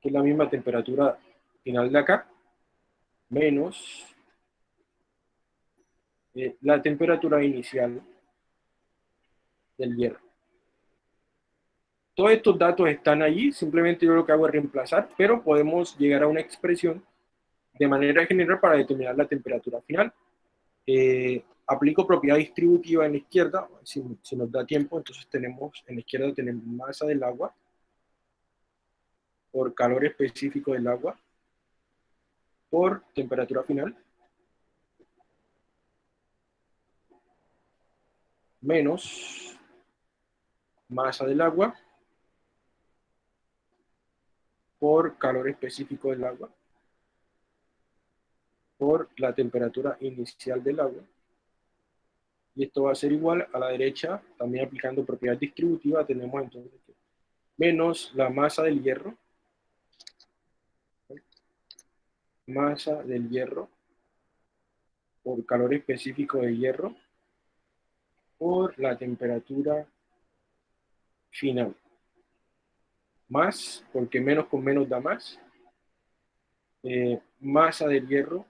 que es la misma temperatura final de acá, menos eh, la temperatura inicial del hierro. Todos estos datos están allí, simplemente yo lo que hago es reemplazar, pero podemos llegar a una expresión de manera general para determinar la temperatura final. Eh, aplico propiedad distributiva en la izquierda, si, nos da tiempo, entonces tenemos, en la izquierda tenemos masa del agua por calor específico del agua por temperatura final menos masa del agua por calor específico del agua por la temperatura inicial del agua y esto va a ser igual a la derecha, también aplicando propiedad distributiva, tenemos entonces menos la masa del hierro, masa del hierro por calor específico de hierro por la temperatura final. Más, porque menos con menos da más. Eh, masa del hierro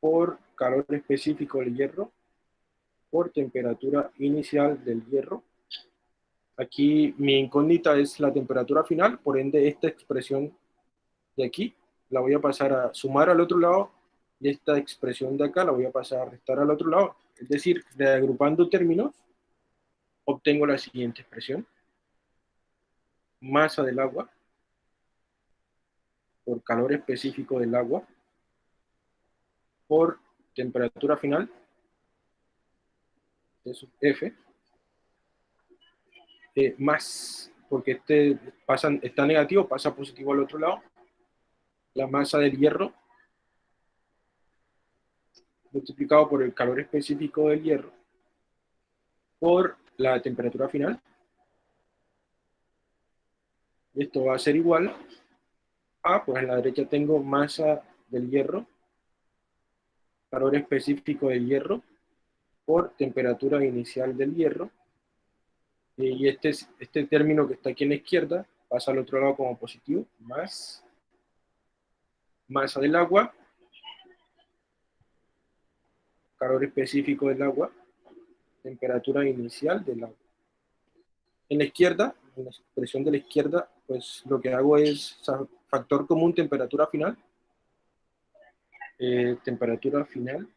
por calor específico del hierro por temperatura inicial del hierro. Aquí mi incógnita es la temperatura final, por ende esta expresión de aquí la voy a pasar a sumar al otro lado y esta expresión de acá la voy a pasar a restar al otro lado. Es decir, reagrupando términos, obtengo la siguiente expresión. Masa del agua por calor específico del agua por temperatura final. Sub F, eh, más, porque este pasa, está negativo, pasa positivo al otro lado, la masa del hierro multiplicado por el calor específico del hierro por la temperatura final. Esto va a ser igual a, pues en la derecha tengo masa del hierro, calor específico del hierro, por temperatura inicial del hierro. Y este, este término que está aquí en la izquierda pasa al otro lado como positivo, más masa del agua, calor específico del agua, temperatura inicial del agua. En la izquierda, en la expresión de la izquierda, pues lo que hago es factor común temperatura final, eh, temperatura final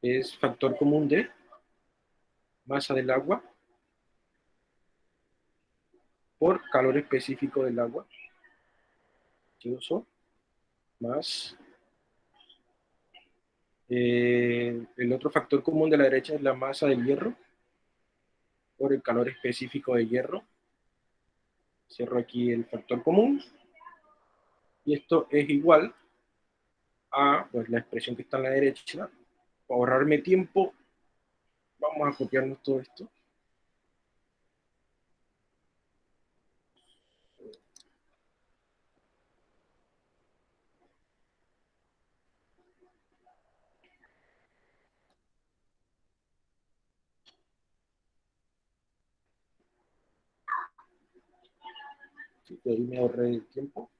es factor común de masa del agua por calor específico del agua, más eh, el otro factor común de la derecha es la masa del hierro por el calor específico de hierro. Cierro aquí el factor común. Y esto es igual a pues, la expresión que está en la derecha. Para ahorrarme tiempo, vamos a copiarnos todo esto. ahí me ahorré el tiempo.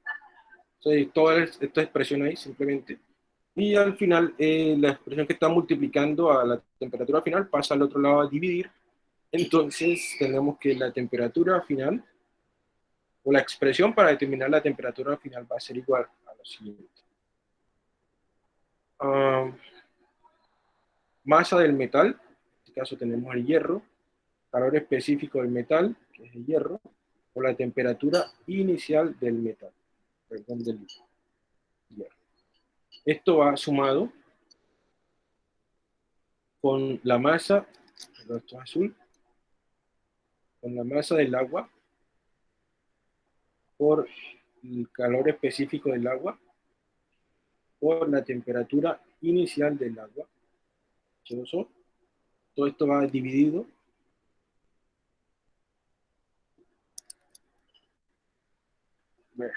Entonces, toda esta expresión ahí simplemente. Y al final, eh, la expresión que está multiplicando a la temperatura final pasa al otro lado a dividir. Entonces, tenemos que la temperatura final, o la expresión para determinar la temperatura final va a ser igual a lo siguiente. Ah, masa del metal, en este caso tenemos el hierro, calor específico del metal, que es el hierro, la temperatura inicial del metal, perdón, del. Esto va sumado con la masa, esto azul, con la masa del agua por el calor específico del agua por la temperatura inicial del agua. Todo esto va dividido ver,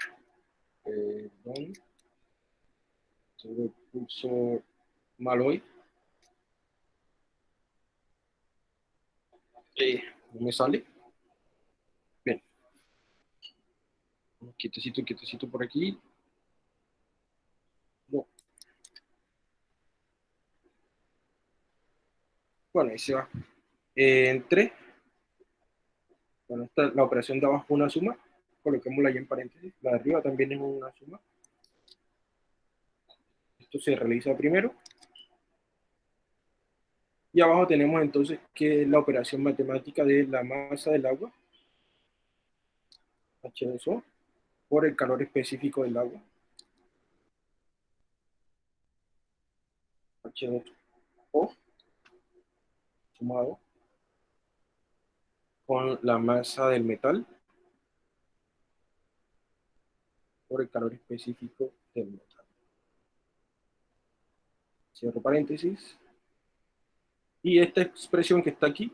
don, tengo el pulso mal hoy. Eh, no me sale. Bien. Quietecito, quietecito por aquí. No. Bueno, ahí se va. Eh, entre. Bueno, esta, la operación de abajo una suma coloquémosla ahí en paréntesis. La de arriba también es una suma. Esto se realiza primero. Y abajo tenemos entonces que la operación matemática de la masa del agua, H2O, por el calor específico del agua. H2O, sumado con la masa del metal, por el calor específico del metal. Cierro paréntesis. Y esta expresión que está aquí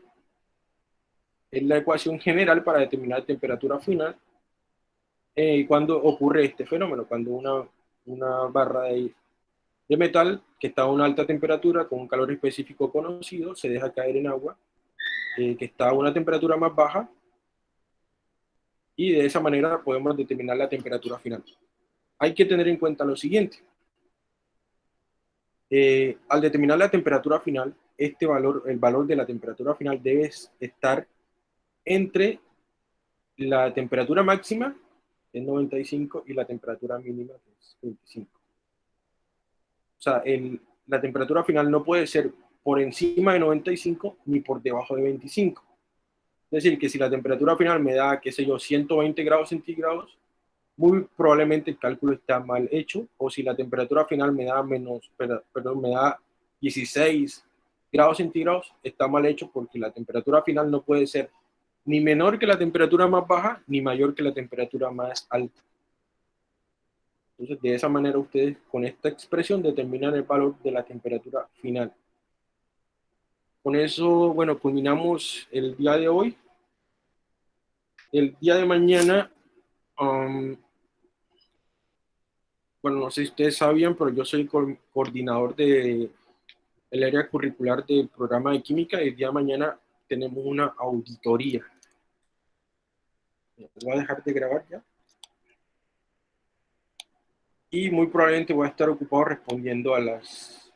es la ecuación general para determinar temperatura final eh, cuando ocurre este fenómeno, cuando una, una barra de, de, metal que está a una alta temperatura con un calor específico conocido se deja caer en agua eh, que está a una temperatura más baja y de esa manera podemos determinar la temperatura final. Hay que tener en cuenta lo siguiente. Eh, al determinar la temperatura final, este valor, el valor de la temperatura final debe estar entre la temperatura máxima, que es 95, y la temperatura mínima, que es 25. O sea, la temperatura final no puede ser por encima de 95 ni por debajo de 25. Es decir, que si la temperatura final me da, qué sé yo, 120 grados centígrados, muy probablemente el cálculo está mal hecho, o si la temperatura final me da menos, perdón, me da 16 grados centígrados, está mal hecho porque la temperatura final no puede ser ni menor que la temperatura más baja, ni mayor que la temperatura más alta. Entonces, de esa manera ustedes con esta expresión determinan el valor de la temperatura final. Con eso, bueno, culminamos el día de hoy. El día de mañana, um, bueno, no sé si ustedes sabían, pero yo soy coordinador de el área curricular del programa de química y el día de mañana tenemos una auditoría. Voy a dejar de grabar ya. Y muy probablemente voy a estar ocupado respondiendo a las